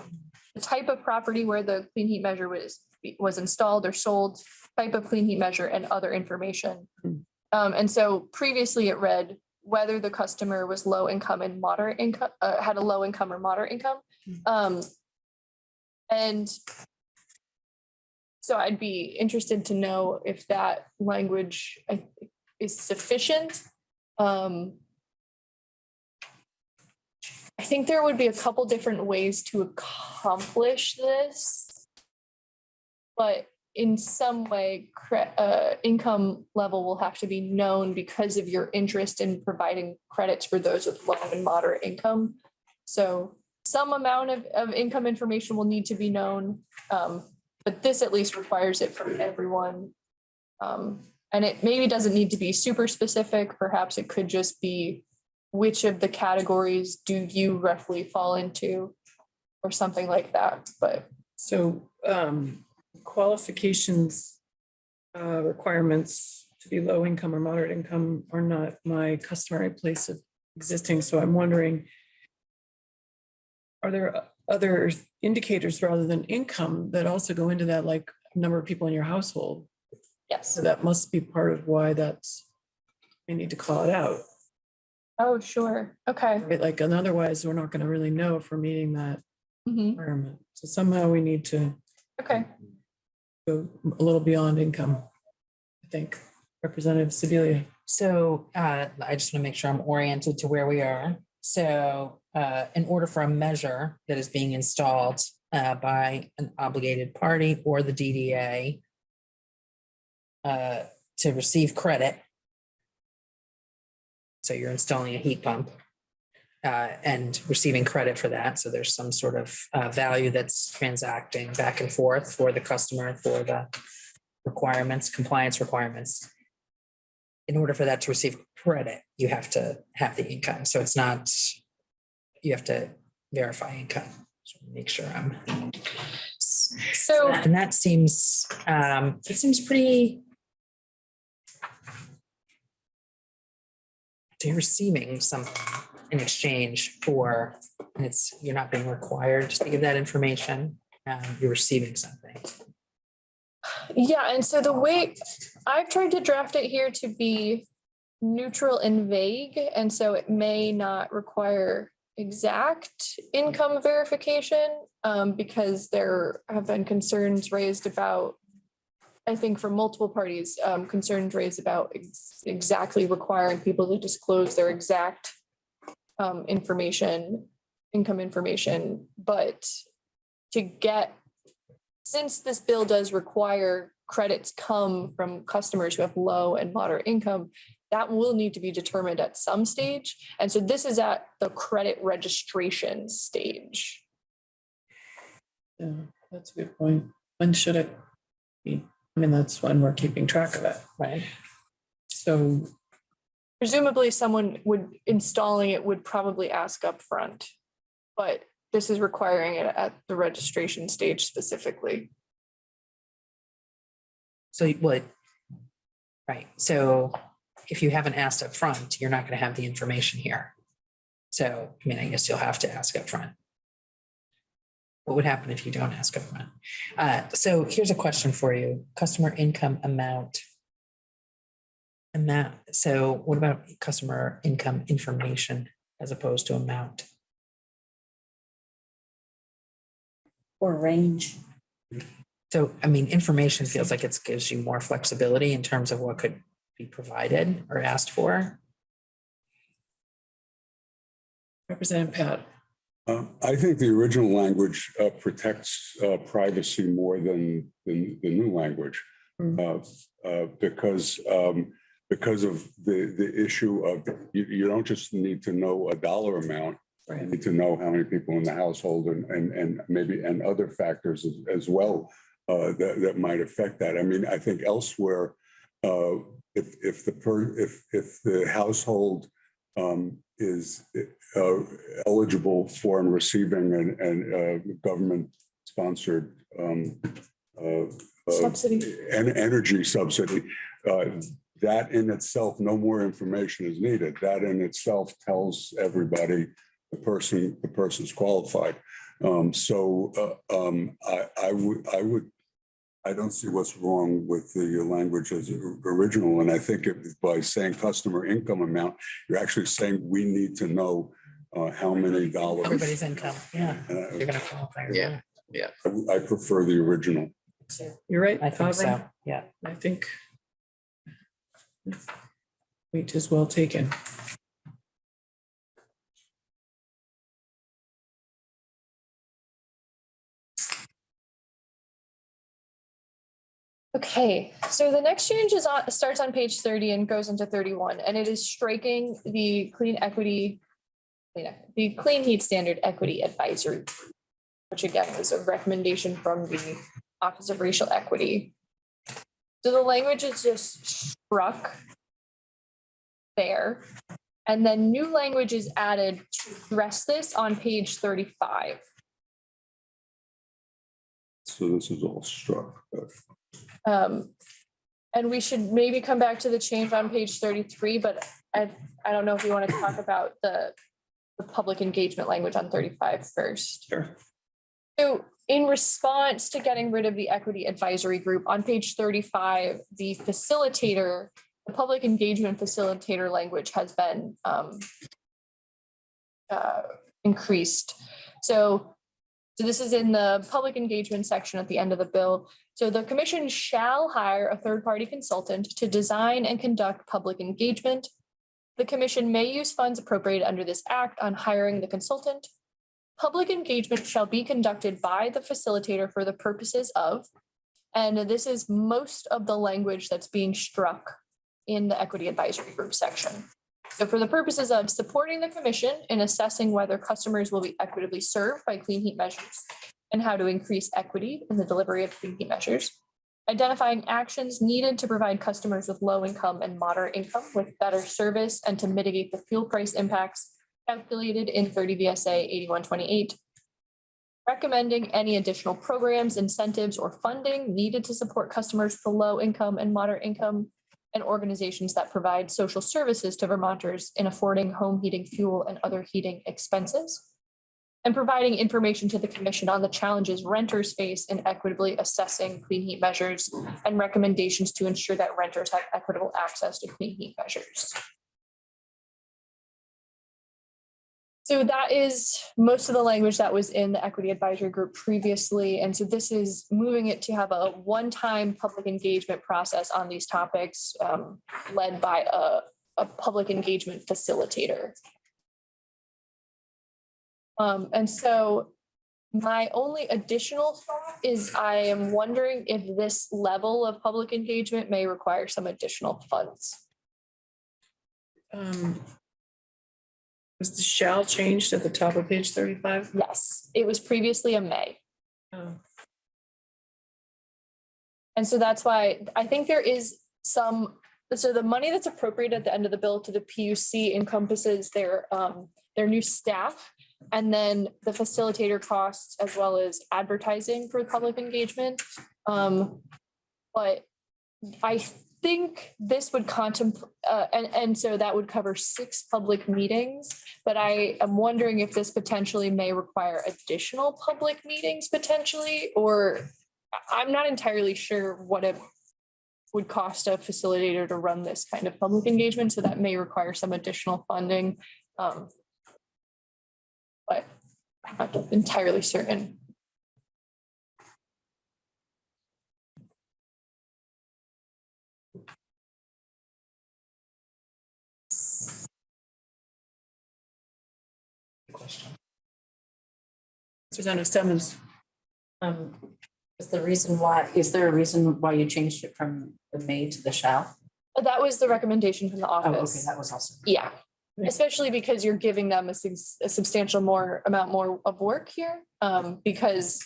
the type of property where the clean heat measure was, was installed or sold, type of clean heat measure, and other information. Um, and so previously it read whether the customer was low income and moderate income, uh, had a low income or moderate income. Um, and so I'd be interested to know if that language is sufficient. Um, I think there would be a couple different ways to accomplish this. But in some way, uh, income level will have to be known because of your interest in providing credits for those with low and moderate income. So some amount of, of income information will need to be known. Um, but this at least requires it from everyone. Um, and it maybe doesn't need to be super specific. Perhaps it could just be which of the categories do you roughly fall into? Or something like that, but So um, qualifications, uh, requirements to be low income or moderate income are not my customary place of existing, so I'm wondering. Are there other indicators rather than income that also go into that, like number of people in your household? yes. So that must be part of why that's, I need to call it out, Oh, sure. Okay. right? Like, and otherwise, we're not gonna really know if we're meeting that Mhm. requirement. So somehow we need to Okay. go a little beyond income. I think Representative Sibilia. So uh, I just want to make sure I'm oriented to where we are. So uh, in order for a measure that is being installed uh, by an obligated party or the DDA uh, to receive credit. So you're installing a heat pump uh, and receiving credit for that. So there's some sort of uh, value that's transacting back and forth for the customer for the requirements, compliance requirements in order for that to receive credit, you have to have the income. So it's not, you have to verify income. So Make sure I'm. So And that seems, um, it seems pretty. They're receiving some, in exchange for, and it's, you're not being required to give that information, um, you're receiving something. Yeah, and so the way I've tried to draft it here to be neutral and vague, and so it may not require exact income verification, um, because there have been concerns raised about, I think from multiple parties, um, concerns raised about ex- exactly requiring people to disclose their exact um, information, income information, but to get since this bill does require credits come from customers who have low and moderate income, that will need to be determined at some stage. And so this is at the credit registration stage. Yeah, that's a good point. When should it be? I mean, that's when we're keeping track of it. Right. So, Presumably someone would, installing it would probably ask upfront. But this is requiring it at the registration stage specifically. So you would, right, so if you haven't asked up front, you're not gonna have the information here. So, I mean, I guess you'll have to ask up front. What would happen if you don't ask up front? Uh, so here's a question for you, customer income amount. Amount, so what about customer income information as opposed to amount? Or range. So, I mean, information feels like it gives you more flexibility in terms of what could be provided or asked for. Representative Patt, Uh, I think the original language uh, protects uh, privacy more than, than the new language. Uh, uh, Because, um, because of the, the issue of, you, you don't just need to know a dollar amount. You need to know how many people in the household and, and, and maybe, and other factors as, as well uh, that, that might affect that. I mean, I think elsewhere, uh, if, if the per, if, if the household um, is uh, eligible for and receiving an, an uh, government-sponsored um, uh, uh, Subsidy. en- energy subsidy, uh, that in itself, no more information is needed. That in itself tells everybody the person, the person's qualified. Um, So uh, um, I, I would, I would, I don't see what's wrong with the language as original. And I think if- by saying customer income amount, you're actually saying we need to know uh, how many dollars. Everybody's income, yeah, Uh, you're gonna qualify. Yeah. I I prefer the original. you're right. I think Aubrey. so, yeah. I think point is well taken. Okay, so the next change is on, starts on page thirty and goes into thirty-one, and it is striking the clean equity. clean ec- The clean heat standard equity advisory. Which again was a recommendation from the Office of Racial Equity. So the language is just struck. There, and then new language is added to address this on page thirty-five. So this is all struck. Um, and we should maybe come back to the change on page thirty-three, but I, I don't know if you want to talk about the, the public engagement language on 35 first. Sure. So in response to getting rid of the equity advisory group, on page thirty-five, the facilitator, the public engagement facilitator language has been, um, uh, increased. So, so this is in the public engagement section at the end of the bill. So the commission shall hire a third-party consultant to design and conduct public engagement. The commission may use funds appropriated under this act on hiring the consultant. Public engagement shall be conducted by the facilitator for the purposes of, and this is most of the language that's being struck in the equity advisory group section. So for the purposes of supporting the commission in assessing whether customers will be equitably served by clean heat measures and how to increase equity in the delivery of clean heat measures. Identifying actions needed to provide customers with low income and moderate income with better service and to mitigate the fuel price impacts calculated in thirty VSA eighty-one twenty-eight. Recommending any additional programs, incentives, or funding needed to support customers with low income and moderate income. and organizations that provide social services to Vermonters in affording home heating fuel and other heating expenses. And providing information to the commission on the challenges renters face in equitably assessing clean heat measures and recommendations to ensure that renters have equitable access to clean heat measures. So that is most of the language that was in the equity advisory group previously. And so this is moving it to have a one-time public engagement process on these topics um, led by a, a public engagement facilitator. Um, and so my only additional thought is I am wondering if this level of public engagement may require some additional funds. Um, Was the shall changed at the top of page thirty-five? Yes, it was previously a may. Oh. And so that's why I think there is some, so the money that's appropriate at the end of the bill to the PUC encompasses their, um, their new staff. And then the facilitator costs as well as advertising for public engagement. Um, but I think this would contemplate, uh, and, and so that would cover six public meetings. But I am wondering if this potentially may require additional public meetings potentially, or I'm not entirely sure what it would cost a facilitator to run this kind of public engagement, so that may require some additional funding. Um, But I'm not entirely certain. Susanna Stemmons. Um, is the reason why, is there a reason why you changed it from the may to the shall? That was the recommendation from the Oh, okay, office. that was also. Yeah, especially because you're giving them a a substantial more amount more of work here, um, because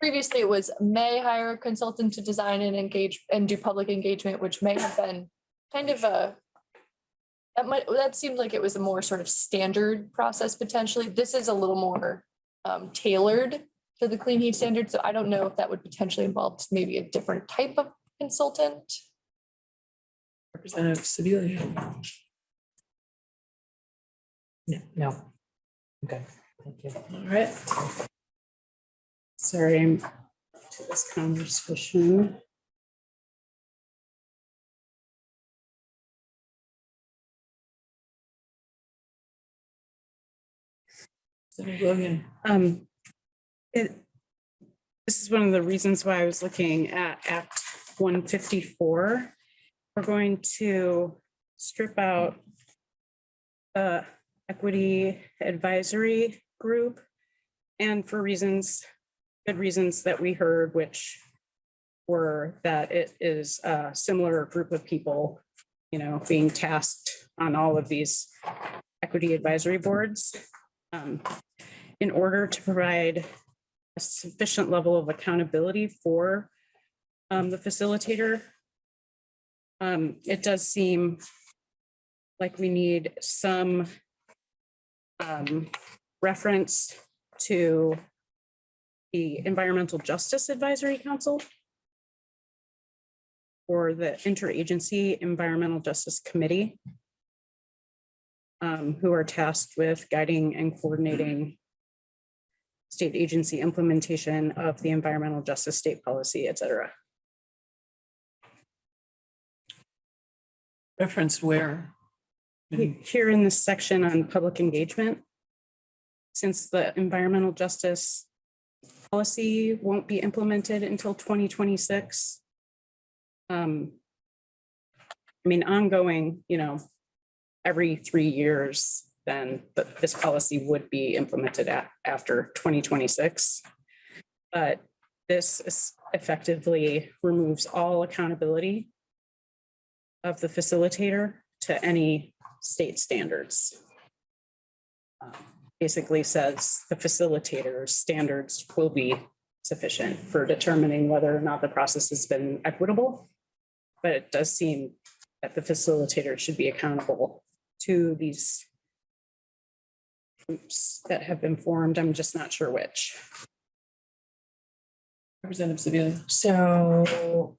previously it was may hire a consultant to design and engage and do public engagement, which may have been kind of a that might, that seemed like it was a more sort of standard process potentially. This is a little more um, tailored to the clean heat standard, so I don't know if that would potentially involve maybe a different type of consultant. Representative Sibilia. No, no. Okay, thank you. All right. Sorry, I'm to this conversation. Um, it, this is one of the reasons why I was looking at Act one fifty-four. We're going to strip out the equity advisory group. And for reasons, good reasons that we heard, which were that it is a similar group of people, you know, being tasked on all of these equity advisory boards. Um, in order to provide a sufficient level of accountability for um, the facilitator. Um, it does seem like we need some um, reference to the Environmental Justice Advisory Council or the Interagency Environmental Justice Committee um, who are tasked with guiding and coordinating state agency implementation of the environmental justice state policy, et cetera. Reference where? He- Here in this section on public engagement, since the environmental justice policy won't be implemented until twenty twenty-six. Um, I mean, ongoing, you know, every three years, then th- this policy would be implemented at, after twenty twenty-six. But this is effectively removes all accountability of the facilitator to any state standards. Um, Basically says the facilitator's standards will be sufficient for determining whether or not the process has been equitable. But it does seem that the facilitator should be accountable to these groups that have been formed. I'm just not sure which. Representative Sibilia. So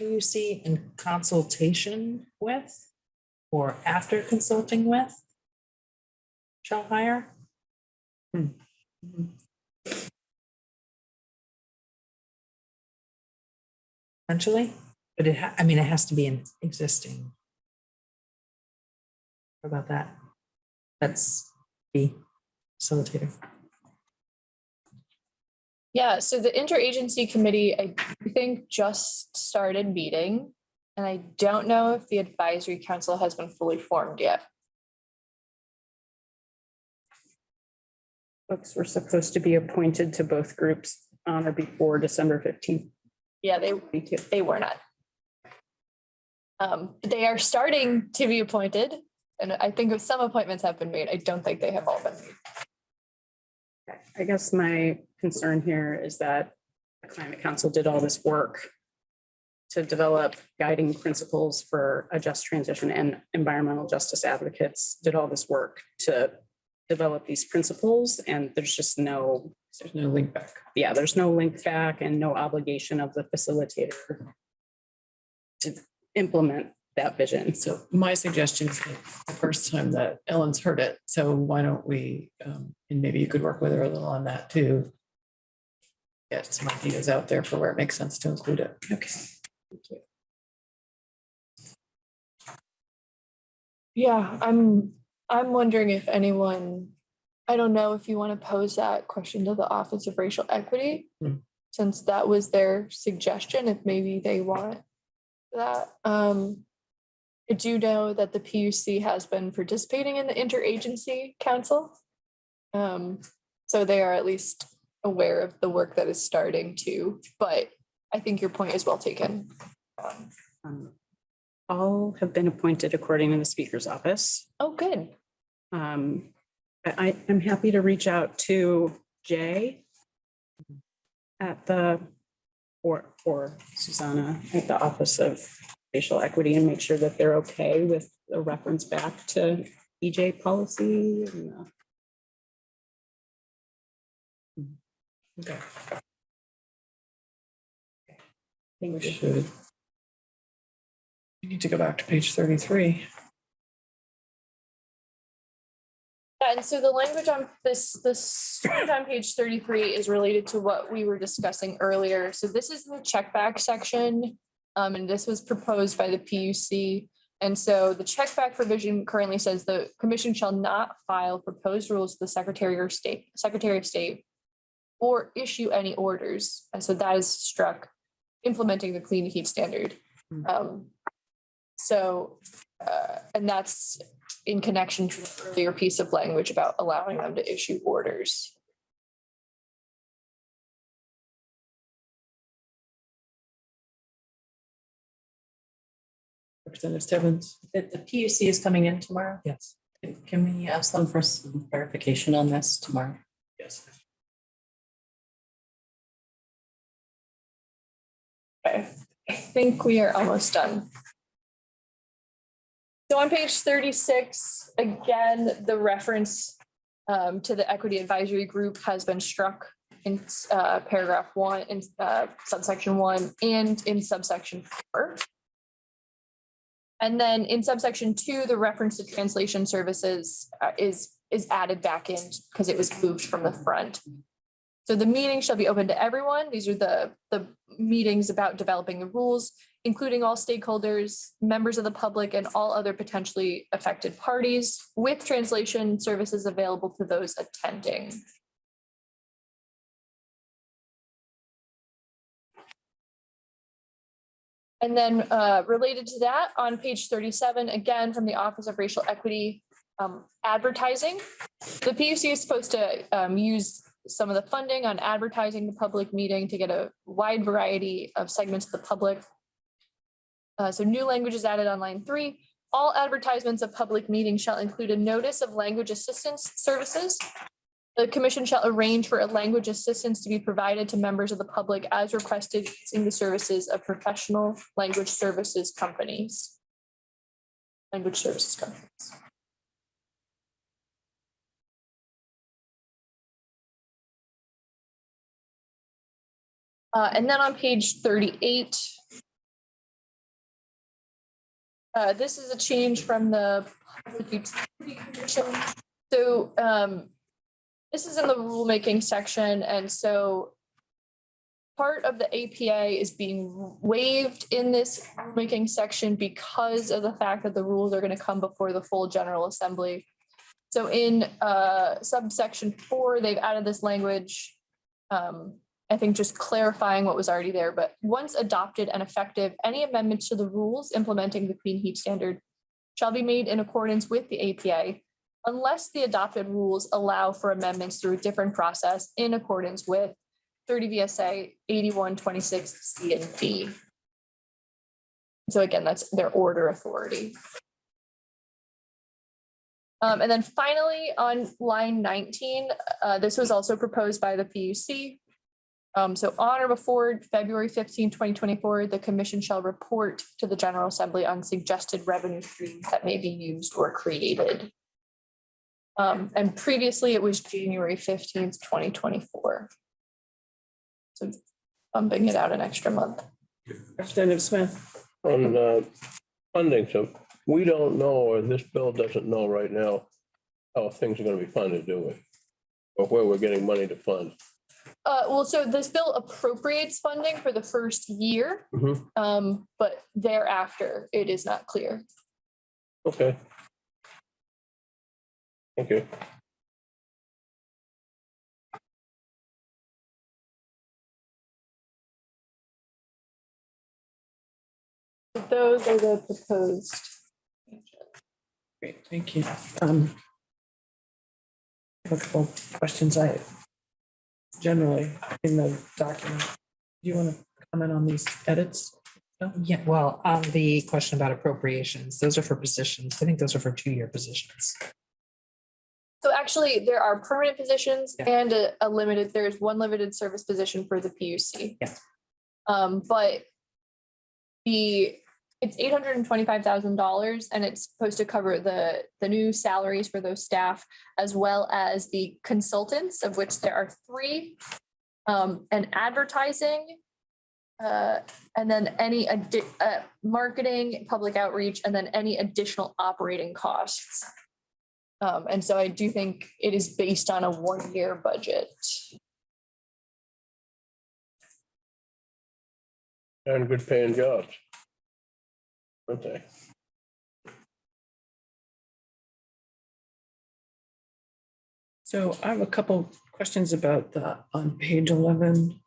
PUC in consultation with or after consulting with shall hire? Hmm. Potentially, but it, I mean, it has to be in existing. How about that? That's the facilitator. Yeah, so the interagency committee, I think, just started meeting. And I don't know if the advisory council has been fully formed yet. Folks were supposed to be appointed to both groups on or before December fifteenth. Yeah, they, they were not. Um, they are starting to be appointed, and I think some appointments have been made. I don't think they have all been made. I guess my concern here is that the climate council did all this work to develop guiding principles for a just transition and environmental justice advocates did all this work to develop these principles and there's just no, There's no link back. yeah, there's no link back and no obligation of the facilitator to implement that vision. So my suggestion is the first time that Ellen's heard it, so why don't we, um, and maybe you could work with her a little on that too. Get some ideas out there for where it makes sense to include it. Okay. Yeah, I'm, I'm wondering if anyone, I don't know if you want to pose that question to the Office of Racial Equity. Hmm. Since that was their suggestion, if maybe they want that. Um, I do know that the PUC has been participating in the interagency council. Um, so they are at least aware of the work that is starting to, but I think your point is well taken. Um, all have been appointed according to the speaker's office. Oh, good. Um, I, I'm happy to reach out to Jay at the, or, or Xusana at the Office of Racial Equity and make sure that they're okay with a reference back to EJ policy. and, Okay. I think We we should- should. We need to go back to page thirty-three. Yeah, and so the language on this, this on page thirty-three is related to what we were discussing earlier. So this is the check back section. Um, and this was proposed by the PUC. And so the check back provision currently says the commission shall not file proposed rules to the Secretary or State, Secretary of State or issue any orders. And so that is struck implementing the clean heat standard. Um, so, uh, and that's in connection to the earlier piece of language about allowing them to issue orders. Representative Stebbins. The, the PUC is coming in tomorrow. Yes. Can- Can we ask them for some clarification on this tomorrow? Yes. Okay, I think we are almost done. So on page thirty-six, again, the reference um, to the equity advisory group has been struck in uh, paragraph one, in uh, subsection one, and in subsection four. And then in subsection two, the reference to translation services uh, is, is added back in because it was moved from the front. So the meeting shall be open to everyone. These are the, the meetings about developing the rules, including all stakeholders, members of the public, and all other potentially affected parties with translation services available to those attending. And then uh, related to that, on page thirty-seven, again, from the Office of Racial Equity, um, advertising. The PUC is supposed to um, use some of the funding on advertising the public meeting to get a wide variety of segments of the public. Uh, so new language is added on line three. All advertisements of public meetings shall include a notice of language assistance services. The commission shall arrange for a language assistance to be provided to members of the public as requested using the services of professional language services companies. Language services companies. Uh, and then on page thirty-eight, Uh, this is a change from the Public Utility Commission. So, um, this is in the rulemaking section, and so part of the APA is being waived in this rulemaking section because of the fact that the rules are gonna come before the full General Assembly. So in, uh, subsection four, they've added this language, um, I think just clarifying what was already there, but once adopted and effective, any amendments to the rules implementing the clean heat standard shall be made in accordance with the APA unless the adopted rules allow for amendments through a different process in accordance with thirty VSA eighty-one twenty-six C and D. So again, that's their order authority. Um, and then finally, on line nineteen, uh, this was also proposed by the PUC. Um, so on or before February 15, 2024, the commission shall report to the General Assembly on suggested revenue streams that may be used or created. Um, and previously it was January fifteenth, twenty twenty-four. So bumping it out an extra month. Representative Smith. On uh, funding, so we don't know, or this bill doesn't know right now how things are gonna be funded, do we? Or where we're getting money to fund. Uh, well, so this bill appropriates funding for the first year, Mhm. um, but thereafter it is not clear. Okay. Thank you. Those are the proposed. Great, thank you. Um, I have a couple questions I generally in the document. Do you want to comment on these edits? Yeah, well, on the question about appropriations, those are for positions. I think those are for two-year positions. So actually, there are permanent positions Yeah. and a, a limited, there's one limited service position for the PUC. Yeah. Um, but the, it's eight hundred and twenty-five thousand dollars and it's supposed to cover the, the new salaries for those staff as well as the consultants, of which there are three. Um, and advertising. Uh, and then any uh, marketing, public outreach, and then any additional operating costs. Um, and so I do think it is based on a one-year budget. And good paying jobs. Aren't? So I have a couple questions about the, on page eleven.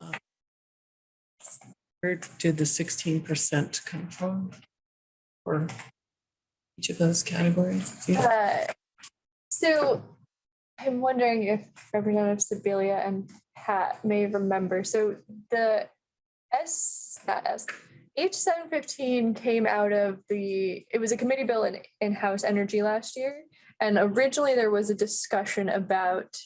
Uh, Where did the sixteen percent come from? For each of those categories? Do you- Uh, So I'm wondering if Representative Sibilia and Patt may remember, so the S, not S, H seven fifteen came out of the, it was a committee bill in, in-house energy last year. And originally there was a discussion about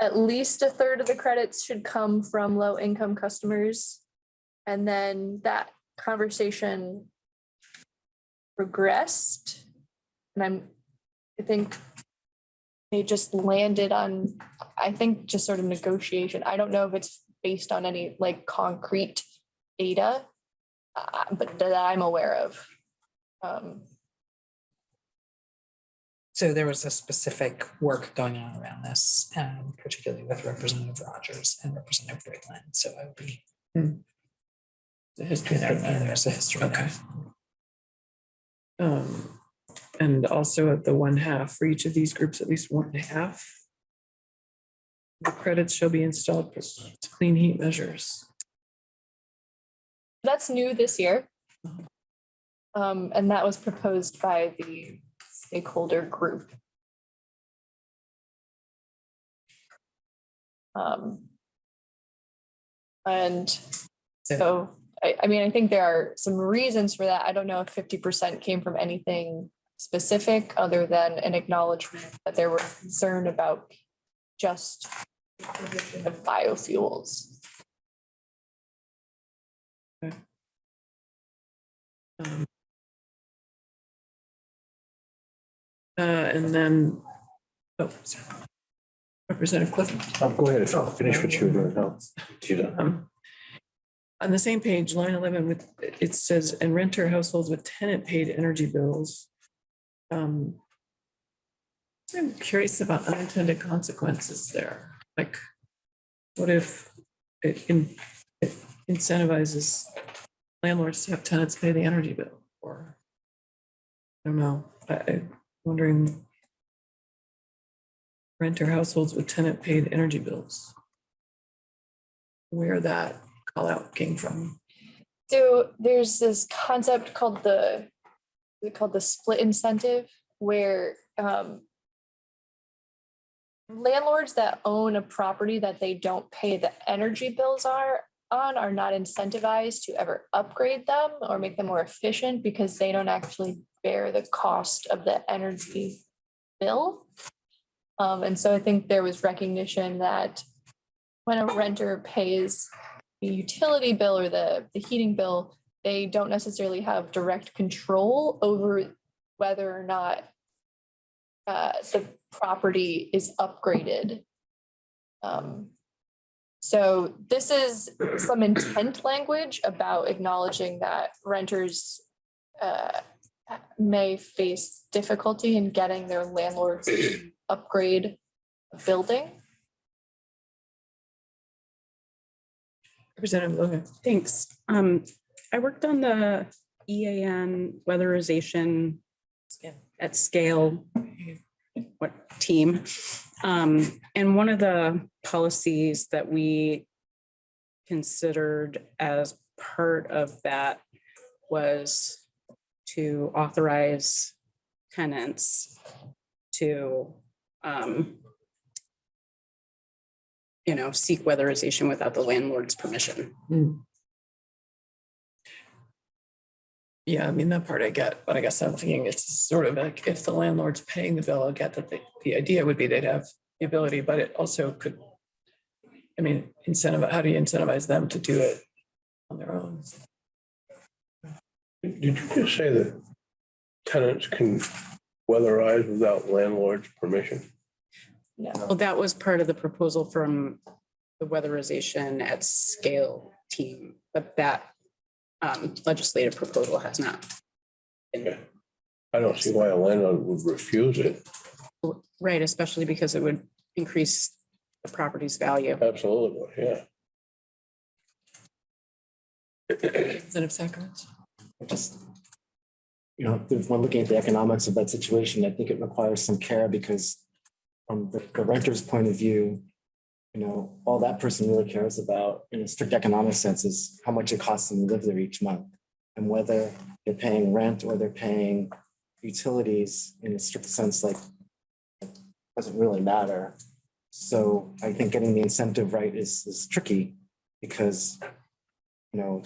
at least a third of the credits should come from low-income customers. And then that conversation progressed. And I'm, I think they just landed on, I think, just sort of negotiation. I don't know if it's based on any like concrete data, uh, but that I'm aware of. Um, So there was a specific work going on around this, um, particularly with Representative Rogers and Representative Briglin. So I would be, The history there. and there's a history there. Um, and also at the one half, for each of these groups, at least one half. The credits shall be installed for clean heat measures. That's new this year. Um, and that was proposed by the stakeholder group. Um. And so, I, I mean, I think there are some reasons for that. I don't know if fifty percent came from anything specific other than an acknowledgement that there were concern about just the of biofuels. Um, Uh, and then, oh, sorry. Representative Clifford. Oh, Go ahead, finish what you were doing. No, you don't. Um, On the same page, line eleven with, it says, and renter households with tenant paid energy bills. Um. I'm curious about unintended consequences there, like. What if it in- it incentivizes landlords to have tenants pay the energy bill or? I don't know, I, I'm wondering. Renter households with tenant paid energy bills. Where that call out came from. So there's this concept called the, called the split incentive, where um, landlords that own a property that they don't pay the energy bills are on are not incentivized to ever upgrade them or make them more efficient because they don't actually bear the cost of the energy bill. Um, and so I think there was recognition that when a renter pays the utility bill or the, the heating bill, they don't necessarily have direct control over whether or not uh, the property is upgraded. Um, so this is some intent language about acknowledging that renters uh, may face difficulty in getting their landlords to <clears throat> upgrade a building. Representative Logan. Thanks. Um, I worked on the EAN weatherization at scale, what team? Um, and one of the policies that we considered as part of that was to authorize tenants to, um, you know, seek weatherization without the landlord's permission. Yeah, I mean, that part I get, but I guess I'm thinking it's sort of like if the landlord's paying the bill, I get that the, the idea would be they'd have the ability, but it also could. I mean, incentive, how do you incentivize them to do it on their own? Did you just say that tenants can weatherize without landlord's permission? Yeah. Well, that was part of the proposal from the weatherization at scale team, but that um, legislative proposal has not. been- I don't see why a landlord would refuse it. Right, especially because it would increase the property's value. Absolutely, yeah. Representative Sacramento. just, you know, if we're looking at the economics of that situation, I think it requires some care because from the the renter's point of view, you know, all that person really cares about in a strict economic sense is how much it costs them to live there each month. And whether they're paying rent or they're paying utilities in a strict sense, like doesn't really matter. So I think getting the incentive right is is tricky because, you know,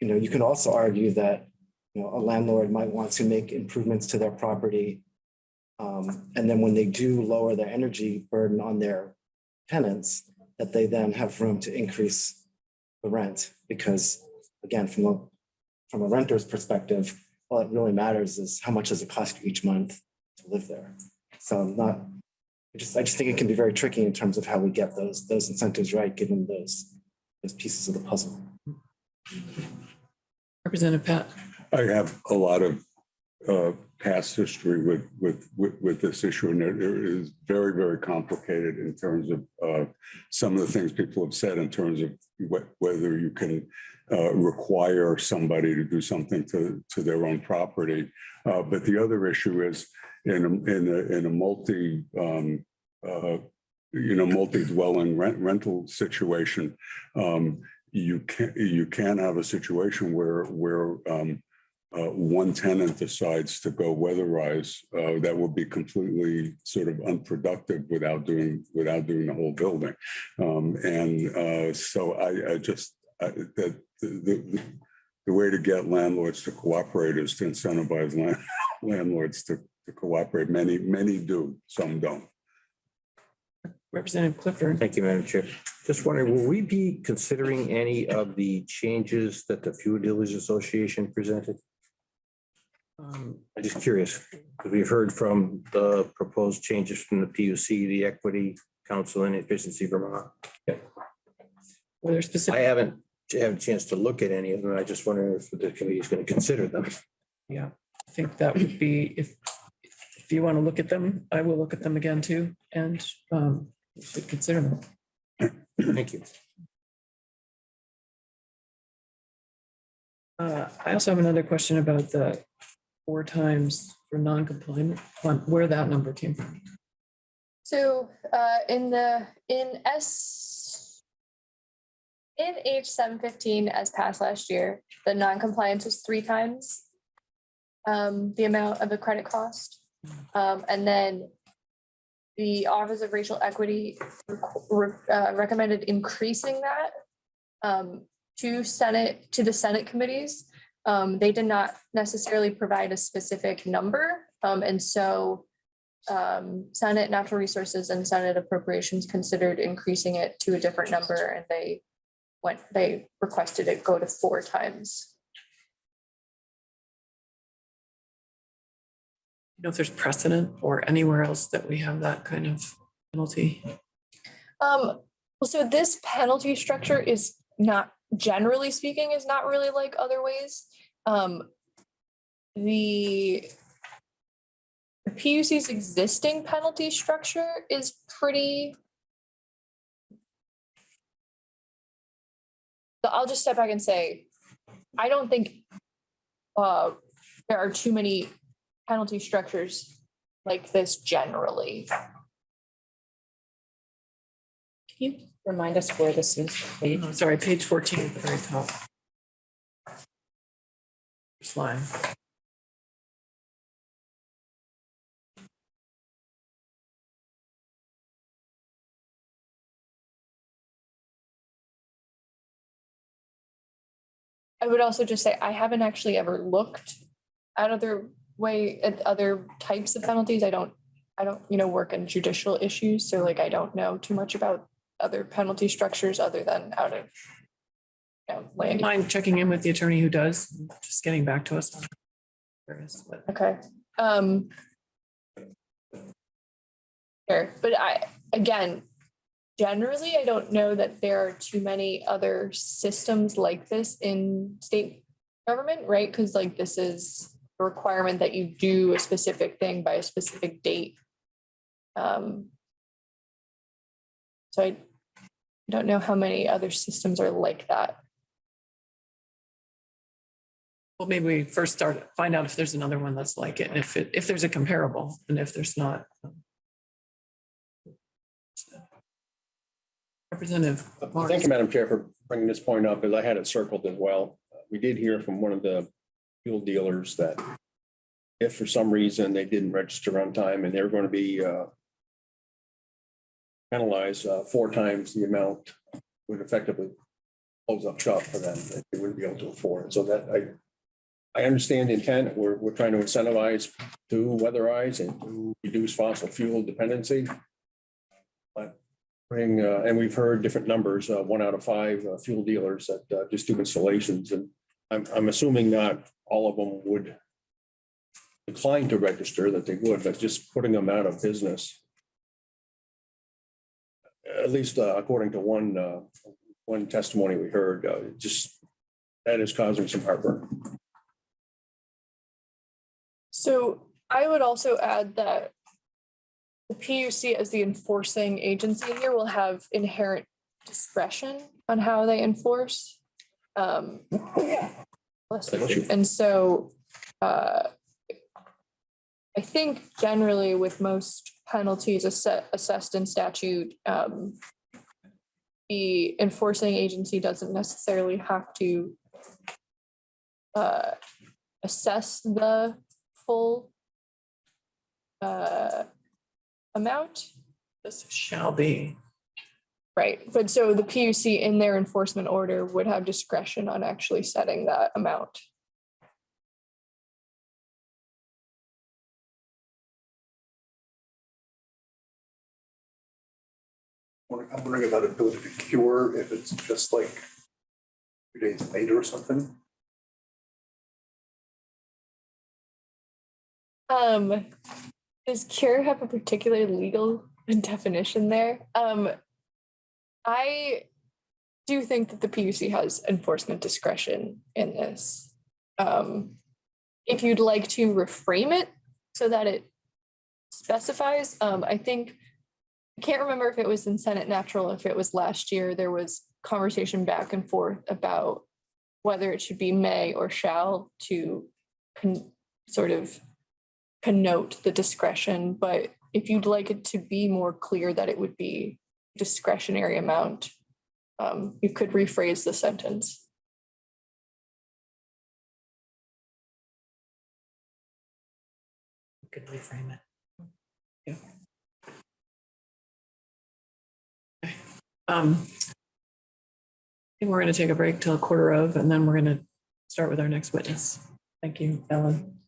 you know, you can also argue that, you know, a landlord might want to make improvements to their property. Um, and then when they do lower their energy burden on their tenants, that they then have room to increase the rent. Because again, from a, from a renter's perspective, all it really matters is how much does it cost you each month to live there? So I'm not, I just, I just think it can be very tricky in terms of how we get those, those incentives right, given those, those pieces of the puzzle. Representative Patt. I have a lot of uh, past history with, with, with, with this issue, and it it is very, very complicated in terms of uh, some of the things people have said in terms of wh- whether you can uh, require somebody to do something to, to their own property. Uh, But the other issue is in, a- in a, in a multi, um, uh, you know, multi-dwelling rent, rental situation, um, you can't, you can't have a situation where, where um, uh, one tenant decides to go weatherize, uh, that would be completely sort of unproductive without doing, without doing the whole building. Um, and, uh, so I, I just, I, that, the, the, the way to get landlords to cooperate is to incentivize land, <laughs> landlords to, to cooperate. Many, many do, some don't. Representative Clifford. Thank you, Madam Chair. Just wondering, will we be considering any of the changes that the Fuel Dealers Association presented? Um, I'm just curious, because we've heard from the proposed changes from the PUC, the Equity Council and Efficiency Vermont. Yeah. Were there specific? I haven't have a chance to look at any of them. I just wonder if the committee is going to consider them. Yeah, I think that would be, if, if you want to look at them, I will look at them again too, and um, we should consider them. Thank you. Uh, I also have another question about the four times for non-compliant, where that number came from. So uh, in the, in S, in H seven fifteen as passed last year, the non-compliance was three times um, the amount of the credit cost. Um, And then the Office of Racial Equity uh, recommended increasing that um, to Senate, to the Senate committees. Um, They did not necessarily provide a specific number. um, And so um, Senate Natural Resources and Senate Appropriations considered increasing it to a different number and they went, they requested it go to four times. You know if there's precedent or anywhere else that we have that kind of penalty? Um, well, so this penalty structure is not, generally speaking, is not really like other ways. Um, the PUC's existing penalty structure is pretty So I'll just step back and say, I don't think uh, there are too many penalty structures like this generally. You remind us where this is? page? Oh, Sorry, page fourteen at the very top. First line. I would also just say, I haven't actually ever looked at other way, at other types of penalties. I don't, I don't, you know, work in judicial issues, so like I don't know too much about other penalty structures other than out of you know, land. Mind checking in with the attorney who does, just getting back to us. on where it is, Okay, um. Sure, but I, again, generally, I don't know that there are too many other systems like this in state government, right? Because like this is a requirement that you do a specific thing by a specific date. Um. So I don't know how many other systems are like that. Well, maybe we first start, find out if there's another one that's like it, and if it, if there's a comparable, and if there's not. um, Representative. Thank you, Madam Chair, for bringing this point up, because I had it circled as well. We did hear from one of the fuel dealers that if for some reason they didn't register on time and they're going to be uh, penalized uh, four times the amount would effectively close up shop for them. They wouldn't be able to afford. So that I, I understand the intent. We're, we're trying to incentivize to weatherize and to reduce fossil fuel dependency. But bring, uh, and we've heard different numbers, uh, one out of five uh, fuel dealers that uh, just do installations and I'm, I'm assuming not all of them would decline to register, that they would, but just putting them out of business. At least uh, according to one, uh, one testimony we heard, uh, just, that is causing some heartburn. So I would also add that the PUC as the enforcing agency here will have inherent discretion on how they enforce. Um, you. And so uh, I think generally with most penalties asse- assessed in statute, um, the enforcing agency doesn't necessarily have to uh, assess the full uh, amount. This shall be. Right, but so the PUC in their enforcement order would have discretion on actually setting that amount. I'm wondering about ability to cure if it's just like two days later or something. Um, does cure have a particular legal <laughs> definition there? Um, I do think that the PUC has enforcement discretion in this. Um, if you'd like to reframe it so that it specifies, um, I think, I can't remember if it was in Senate Natural, if it was last year, there was conversation back and forth about whether it should be may or shall to sort of connote the discretion, but if you'd like it to be more clear that it would be discretionary amount, um, you could rephrase the sentence. Could reframe it. Yeah. Um, I think we're gonna take a break till a quarter of, and then we're gonna start with our next witness. Thank you, Ellen.